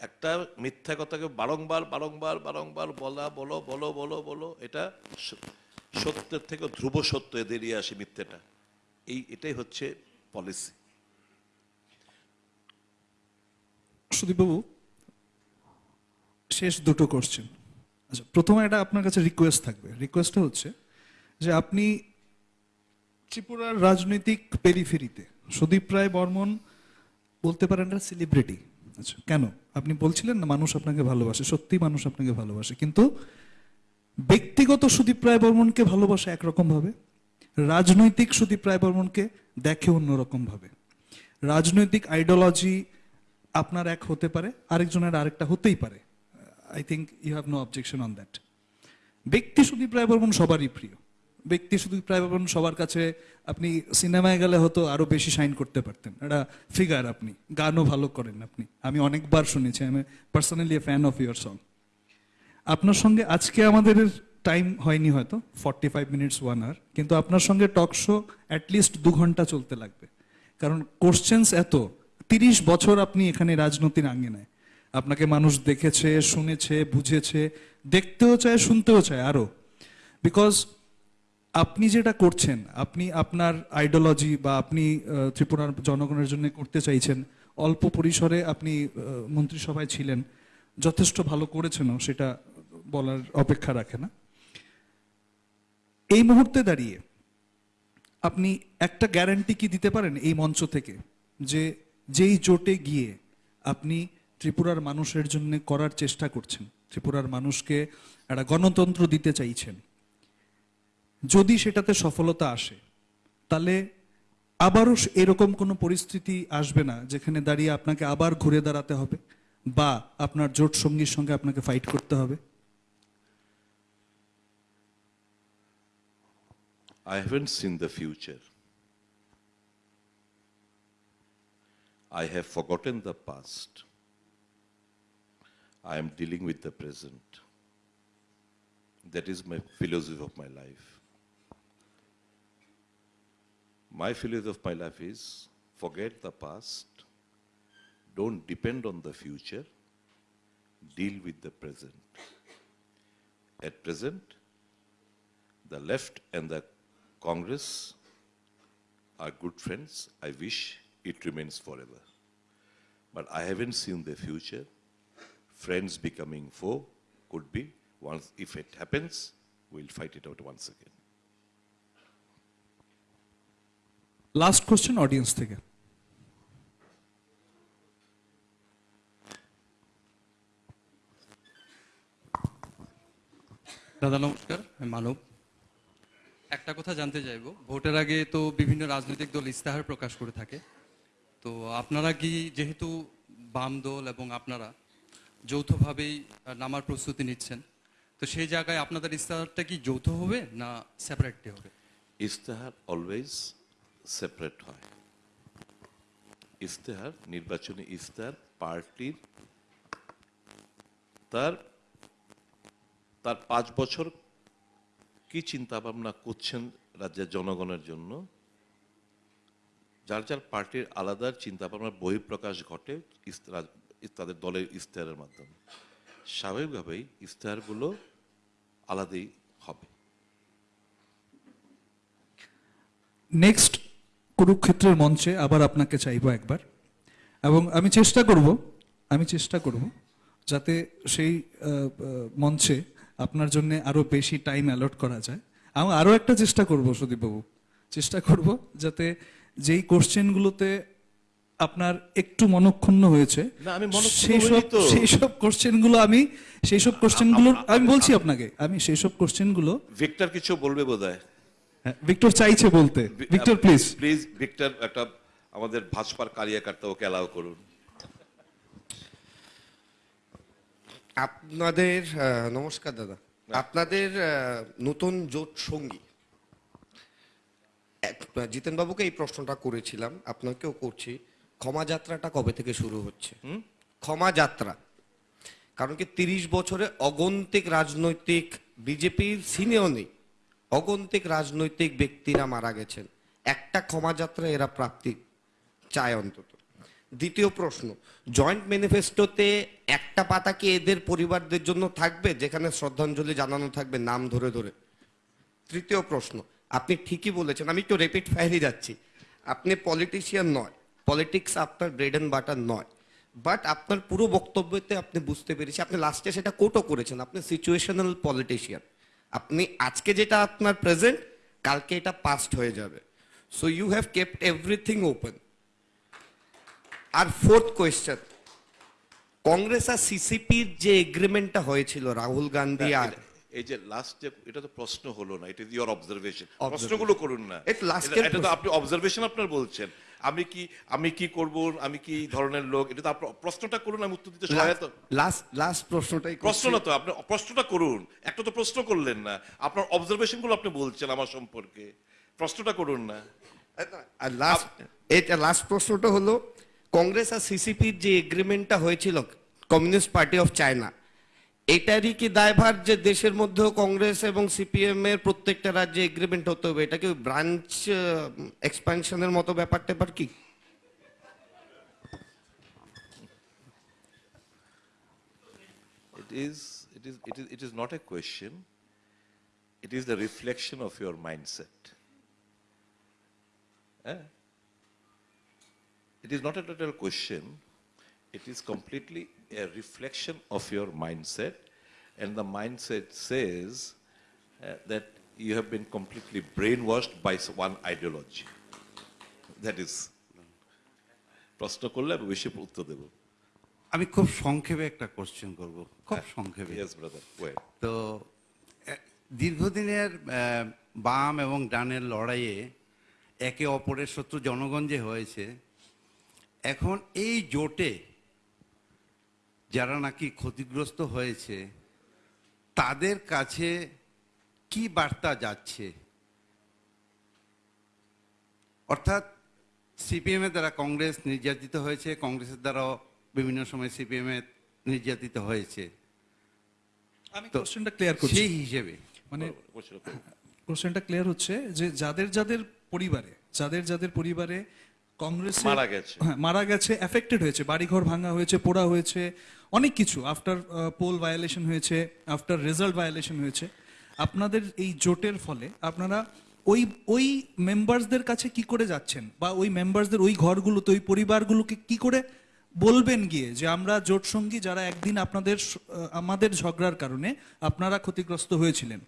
একটা মিথ্যা কথাকে বারংবার বারংবার বারংবার বলা বলো বলো বলো বলো এটা সত্যের থেকে ধ্রুব সত্য এদেরিয়ে আসে মিথ্যেটা এই এটাই হচ্ছে পলিসি সুদীপবাবু, শেষ দুটো কোশ্চেন আচ্ছা প্রথমে এটা আপনার কাছে রিকোয়েস্ট থাকবে। রিকোয়েস্টটা হচ্ছে যে আপনি ত্রিপুরার রাজনৈতিক পেরিফেরিতে সুদীপ রায় বর্মন বলতে পারেন না সেলিব্রিটি আচ্ছা কেন? আপনি বলছিলেন না মানুষ আপনাকে ভালোবাসে, সত্যি মানুষ আপনাকে ভালোবাসে, কিন্তু ব্যক্তিগত সুদীপ রায় বর্মনকে ভালোবাসে একরকম ভাবে? রাজনৈতিক সুদীপ রায় বর্মনকে দেখে অন্যরকম ভাবে রাজনৈতিক আইডিওলজি আপনার এক হতে পারে, আরেকজনের আরেকটা হতেই পারে। I think you have no objection on that ব্যক্তি সুদীপ রায় বর্মন সবারই প্রিয়। ব্যক্তি সুদীপ রায় বর্মন সবার কাছে আপনি সিনেমায় গেলে হয়তো আরও বেশি সাইন করতে পারতেন। একটা ফিগার আপনি, গানও ভালো করেন আপনি। আমি অনেকবার শুনেছি, আমি personally a fan of your song আপনার সঙ্গে আজকে আমাদের টাইম হয়নি হয়তো forty five minutes one hour কিন্তু আপনার সঙ্গে টক শো অ্যাটলিস্ট দু ঘণ্টা চলতে লাগবে। কারণ কোশ্চেন্স এত, তিরিশ বছর আপনি এখানে রাজনীতির আঙ্গিনায় আপনাকে মানুষ দেখেছে, শুনেছে, বুঝেছে, দেখতেও চায়, শুনতেও চায় আরও বিকজ আপনি যেটা করছেন, আপনি আপনার আইডিওলজি বা আপনি ত্রিপুরার জনগণের জন্য করতে চাইছেন, অল্প পরিসরে আপনি মন্ত্রিসভায় ছিলেন, যথেষ্ট ভালো করেছেনও, সেটা বলার অপেক্ষা রাখে না। এই মুহূর্তে দাঁড়িয়ে আপনি একটা গ্যারান্টি কি দিতে পারেন এই মঞ্চ থেকে? যে যেই জোটে গিয়ে আপনি ত্রিপুরার মানুষের জন্য করার চেষ্টা করছেন, ত্রিপুরার মানুষকে একটা গণতন্ত্র দিতে চাইছেন, যদি সেটাতে সফলতা আসে, তাহলে আবারও এরকম কোনো পরিস্থিতি আসবে না যেখানে দাঁড়িয়ে আপনাকে আবার ঘুরে দাঁড়াতে হবে, বা আপনার জোট সঙ্গীর সঙ্গে আপনাকে ফাইট করতে হবে। I haven't seen the future. I have forgotten the past. I am dealing with the present. That is my philosophy of my life. My philosophy of my life is forget the past, don't depend on the future, deal with the present. At present, the left and the Congress are good friends. I wish it remains forever. But I haven't seen the future. Friends becoming foe could be. Once, if it happens, we'll fight it out once again. Last question audience থেকে দাদা নমস্কার আমি মানব একটা কথা জানতে চাইব। ভোটের আগে তো বিভিন্ন রাজনৈতিক দল ইস্তাহার প্রকাশ করে থাকে। তো আপনারা কি যেহেতু বাম দল এবং আপনারা যৌথভাবেই নামার প্রস্তুতি নিচ্ছেন, তো সেই জায়গায় আপনাদের ইস্তাহারটা কি যৌথ হবে না সেপারেটলি হবে? ইস্তেহার অলওয়েজ সেপারেট হয়। ইস্তেহার, নির্বাচনী ইস্তেহার, পার্টির তার তার পাঁচ বছর কি চিন্তা ভাবনা করছেন রাজ্যের জনগণের জন্য? যার যার পার্টির আলাদা চিন্তা ভাবনার বহিঃপ্রকাশ ঘটে তাদের দলের ইস্তেহারের মাধ্যমে। স্বাভাবিকভাবেই ইস্তেহারগুলো আলাদাই হবে। নেক্সট কুরুক্ষেত্রের মঞ্চে আবার আপনাকে চাইব একবার। এবং আমি চেষ্টা করব, আমি চেষ্টা করব যাতে সেই মঞ্চে আপনার জন্য আরও বেশি টাইম অ্যালট করা যায়। আমি আরও একটা চেষ্টা করব সুদীপবাবু। চেষ্টা করব যাতে যেই কোশ্চেনগুলোতে আপনার একটু মনক্ষুণ্ণ হয়েছে সেই সব সেই সব কোশ্চেনগুলো আমি সেই সব কোশ্চেনগুলো আমি বলছি আপনাকে আমি সেই সব কোশ্চেনগুলো ভিক্টর কিছু বলবে বোধহয়? হ্যাঁ, ভিক্টর চাইছে বলতে। ভিক্টর প্লিজ প্লিজ ভিক্টর একটা আমাদের ভাজপার কারিয়াকার্তা ওকে অ্যালাউ করুন। আপনাদের নমস্কার দাদা। আপনাদের নতুন জোট সঙ্গী। জিতেনবাবুকে এই প্রশ্নটা করেছিলাম আপনাকেও করছি। ক্ষমা যাত্রাটা কবে থেকে শুরু হচ্ছে? ক্ষমা যাত্রা। কারণ কি তিরিশ বছরে অগন্তিক রাজনৈতিক বিজেপির সিনেও নেই অগন্তিক রাজনৈতিক ব্যক্তিরা মারা গেছেন। একটা ক্ষমা যাত্রা এরা প্রাপ্তি চায় অন্তত। দ্বিতীয় প্রশ্ন জয়েন্ট ম্যানিফেস্টোতে একটা পাতা কি এদের পরিবারদের জন্য থাকবে, যেখানে শ্রদ্ধাঞ্জলি জানানো থাকবে নাম ধরে ধরে? তৃতীয় প্রশ্ন, আপনি ঠিকই বলেছেন, আমি একটু রেপিড ফায়ারই যাচ্ছি। আপনি পলিটিশিয়ান নয় পলিটিক্স আপনার ব্রেড অ্যান্ড বাটার নয় বাট আপনার পুরো বক্তব্যতে আপনি বুঝতে পেরেছি আপনি লাস্টে সেটা কোটও করেছেন, আপনি সিচুয়েশনাল পলিটিশিয়ান আপনি আজকে যেটা আপনার প্রেজেন্ট কালকে এটা পাস্ট হয়ে যাবে। So you have kept everything open R fourth question Congress আর সিসিপির যে এগ্রিমেন্টটা হয়েছিল রাহুল গান্ধী আর এই যে লাস্ট যে এটা তো প্রশ্ন হলো না এটা ইওর অবজারভেশন প্রশ্নগুলো করুন না। এটা তো আপনি অবজারভেশন আপনার বলছেন। আমি কি আমি কি করব আমি কি ধরনের লোক এটা তো আপনার প্রশ্নটা করুন আমি উত্তর দিতে সহায়তা লাস্ট লাস্ট প্রশ্নটাই প্রশ্ন না তো আপনি প্রশ্নটা করুন। একটা তো প্রশ্ন করলেন না। আপনার অবজারভেশনগুলো আপনি বলছেন আমার সম্পর্কে। প্রশ্নটা করুন না। আর লাস্ট এটা লাস্ট প্রশ্নটা হলো কংগ্রেস আর সিসিপির যে এগ্রিমেন্টটা হয়েছিল কমিউনিস্ট পার্টি অফ চায়না এটারই কি দায়ভার যে দেশের মধ্যেও কংগ্রেস এবং সিপিএম এর প্রত্যেকটা রাজ্যে এগ্রিমেন্ট হতে হবে এটা কি ব্রাঞ্চ এক্সপানশনের মতো ব্যাপার ট্যাপার কি It is, it is, it is, it is not a question. It is the reflection of your mindset. Eh? It is not a total question. It is completely a reflection of your mindset. And the mindset says uh, that you have been completely brainwashed by one ideology. That is. প্রশ্ন করলে আমি বেশি উত্তর দেবো আমি খুব সংক্ষেপে একটা কোশ্চেন করব খুব সংক্ষেপে তো দীর্ঘদিনের বাম এবং ডানের লড়াইয়ে একে অপরের শত্রু জনগণ যে হয়েছে এখন এই জোটে যারা নাকি ক্ষতিগ্রস্ত হয়েছে তাদের কাছে কি বার্তা যাচ্ছে? অর্থাৎ সিপিএম এর দ্বারা কংগ্রেস নির্যাতিত হয়েছে কংগ্রেসের দ্বারাও বিভিন্ন সময় সিপিএম এর নির্যাতিত হয়েছে। আমি কোশ্চেনটা ক্লিয়ার করছি। সেই হিসেবে। মানে কোশ্চেনটা ক্লিয়ার হচ্ছে যে যাদের যাদের পরিবারে যাদের যাদের পরিবারে কংগ্রেস মারা গেছে। হ্যাঁ মারা গেছে এফেক্টেড হয়েছে বাড়িঘর ভাঙা হয়েছে পোড়া হয়েছে অনেক কিছু আফটার পোল ভায়োলেশন হয়েছে আফটার রেজাল্ট ভায়োলেশন হয়েছে। আপনাদের এই জোটের ফলে আপনারা ওই ওই মেম্বারসদের কাছে কি করে যাচ্ছেন? বা ওই মেম্বারসদের ওই ঘরগুলোতে ওই পরিবারগুলোকে কি করে বলবেন গিয়ে যে আমরা জোট সঙ্গী যারা একদিন আপনাদের আমাদের ঝগড়ার কারণে আপনারা ক্ষতিগ্রস্ত হয়েছিলেন।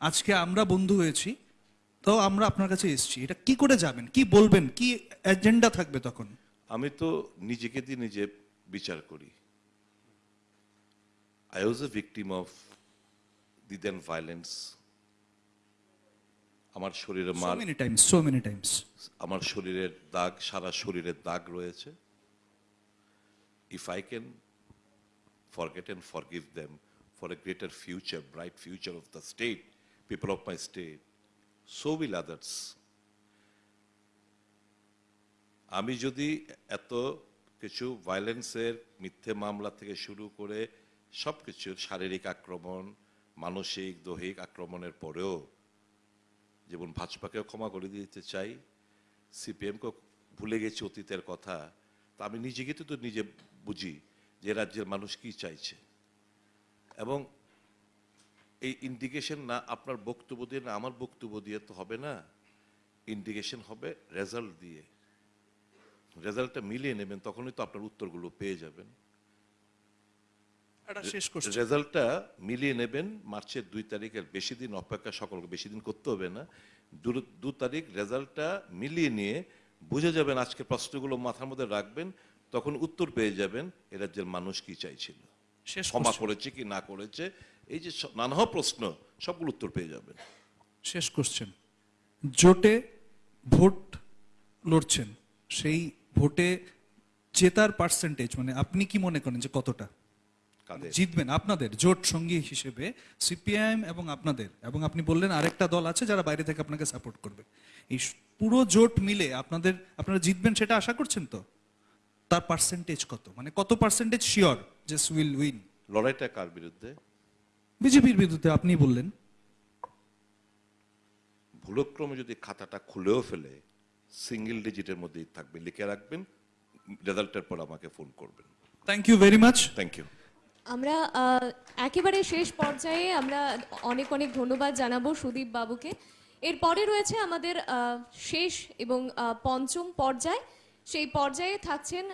আজকে আমরা বন্ধু হয়েছি তো আমরা আপনার কাছে এসেছি। এটা কি করে যাবেন? কি বলবেন? কি এজেন্ডা থাকবে তখন? আমি তো নিজেকে দিয়ে নিজে বিচার করি। I was a victim of the then violence আমার শরীরে মার many times so many times আমার শরীরের দাগ সারা শরীরের দাগ রয়েছে। If I can forget and forgive them for a greater future bright future of the state people of my state so will others আমি যদি এত কিছু ভায়োলেন্সের মিথ্যে মামলা থেকে শুরু করে সব কিছু শারীরিক আক্রমণ, মানসিক, দৈহিক আক্রমণের পরেও যেমন ভাজপাকেও ক্ষমা করে দিতে চাই, সিপিএমকেও ভুলে গেছি অতীতের কথা, তা আমি নিজেকে তো তো নিজে বুঝি যে রাজ্যের মানুষ কি চাইছে। এবং এই ইন্ডিকেশন না আপনার বক্তব্য দিয়ে না আমার বক্তব্য দিয়ে তো হবে না। ইন্ডিকেশন হবে রেজাল্ট দিয়ে। রেজাল্টটা মিলিয়ে নেবেন তখনই তো আপনার উত্তরগুলো পেয়ে যাবেন। রেজাল্টটা মিলিয়ে নেবেন মার্চের দুই তারিখের বেশি দিন অপেক্ষা সকলকে বেশি দিন করতে হবে না। দু তারিখ রেজাল্টটা মিলিয়ে নিয়ে বুঝে যাবেন আজকে প্রশ্নগুলো মাথার মধ্যে রাখবেন তখন উত্তর পেয়ে যাবেন এ রাজ্যের মানুষ কি চাইছিল। ক্ষমা করেছে কি না করেছে এই যে নানা প্রশ্ন সবগুলো উত্তর পেয়ে যাবেন। শেষ কোশ্চেন জোটে ভোট লড়ছেন সেই ভোটে জেতার পার্সেন্টেজ মানে আপনি কি মনে করেন যে কতটা? জিতবেন আপনাদের জোট সঙ্গী হিসেবে সিপিআইএম এবং আপনাদের এবং আপনি বললেন আরেকটা দল আছে যারা বাইরে থেকে আপনাকে সাপোর্ট করবে। এই পুরো জোট মিলে আপনাদের আপনারা জিতবেন সেটা আশা করছেন তো? তার পার্সেন্টেজ কত? মানে কত পার্সেন্টেজ শিওর যে উইল উইন লড়াইটা কার বিরুদ্ধে? বিজেপির বিরুদ্ধে আপনি বললেন। ভুলক্রমে যদি খাতাটা খুলেও ফেলে সিঙ্গেল ডিজিটের মধ্যেই থাকবে লিখে রাখবেন রেজাল্টের পর আমাকে ফোন করবেন। Thank you very much thank you আমরা একেবারে শেষ পর্যায়ে আমরা অনেক অনেক ধন্যবাদ জানাব সুদীপ বাবুকে। এরপরে রয়েছে আমাদের শেষ এবং আহ, পঞ্চম পর্যায়। সেই পর্যায়ে থাকছেন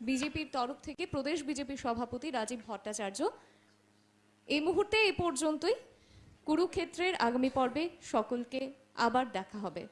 বিজেপির তরফ থেকে প্রদেশ বিজেপির সভাপতি রাজীব ভট্টাচার্য। এই মুহূর্তে এ পর্যন্তই। কুরুক্ষেত্রের আগামী পর্বে সকলকে আবার দেখা হবে।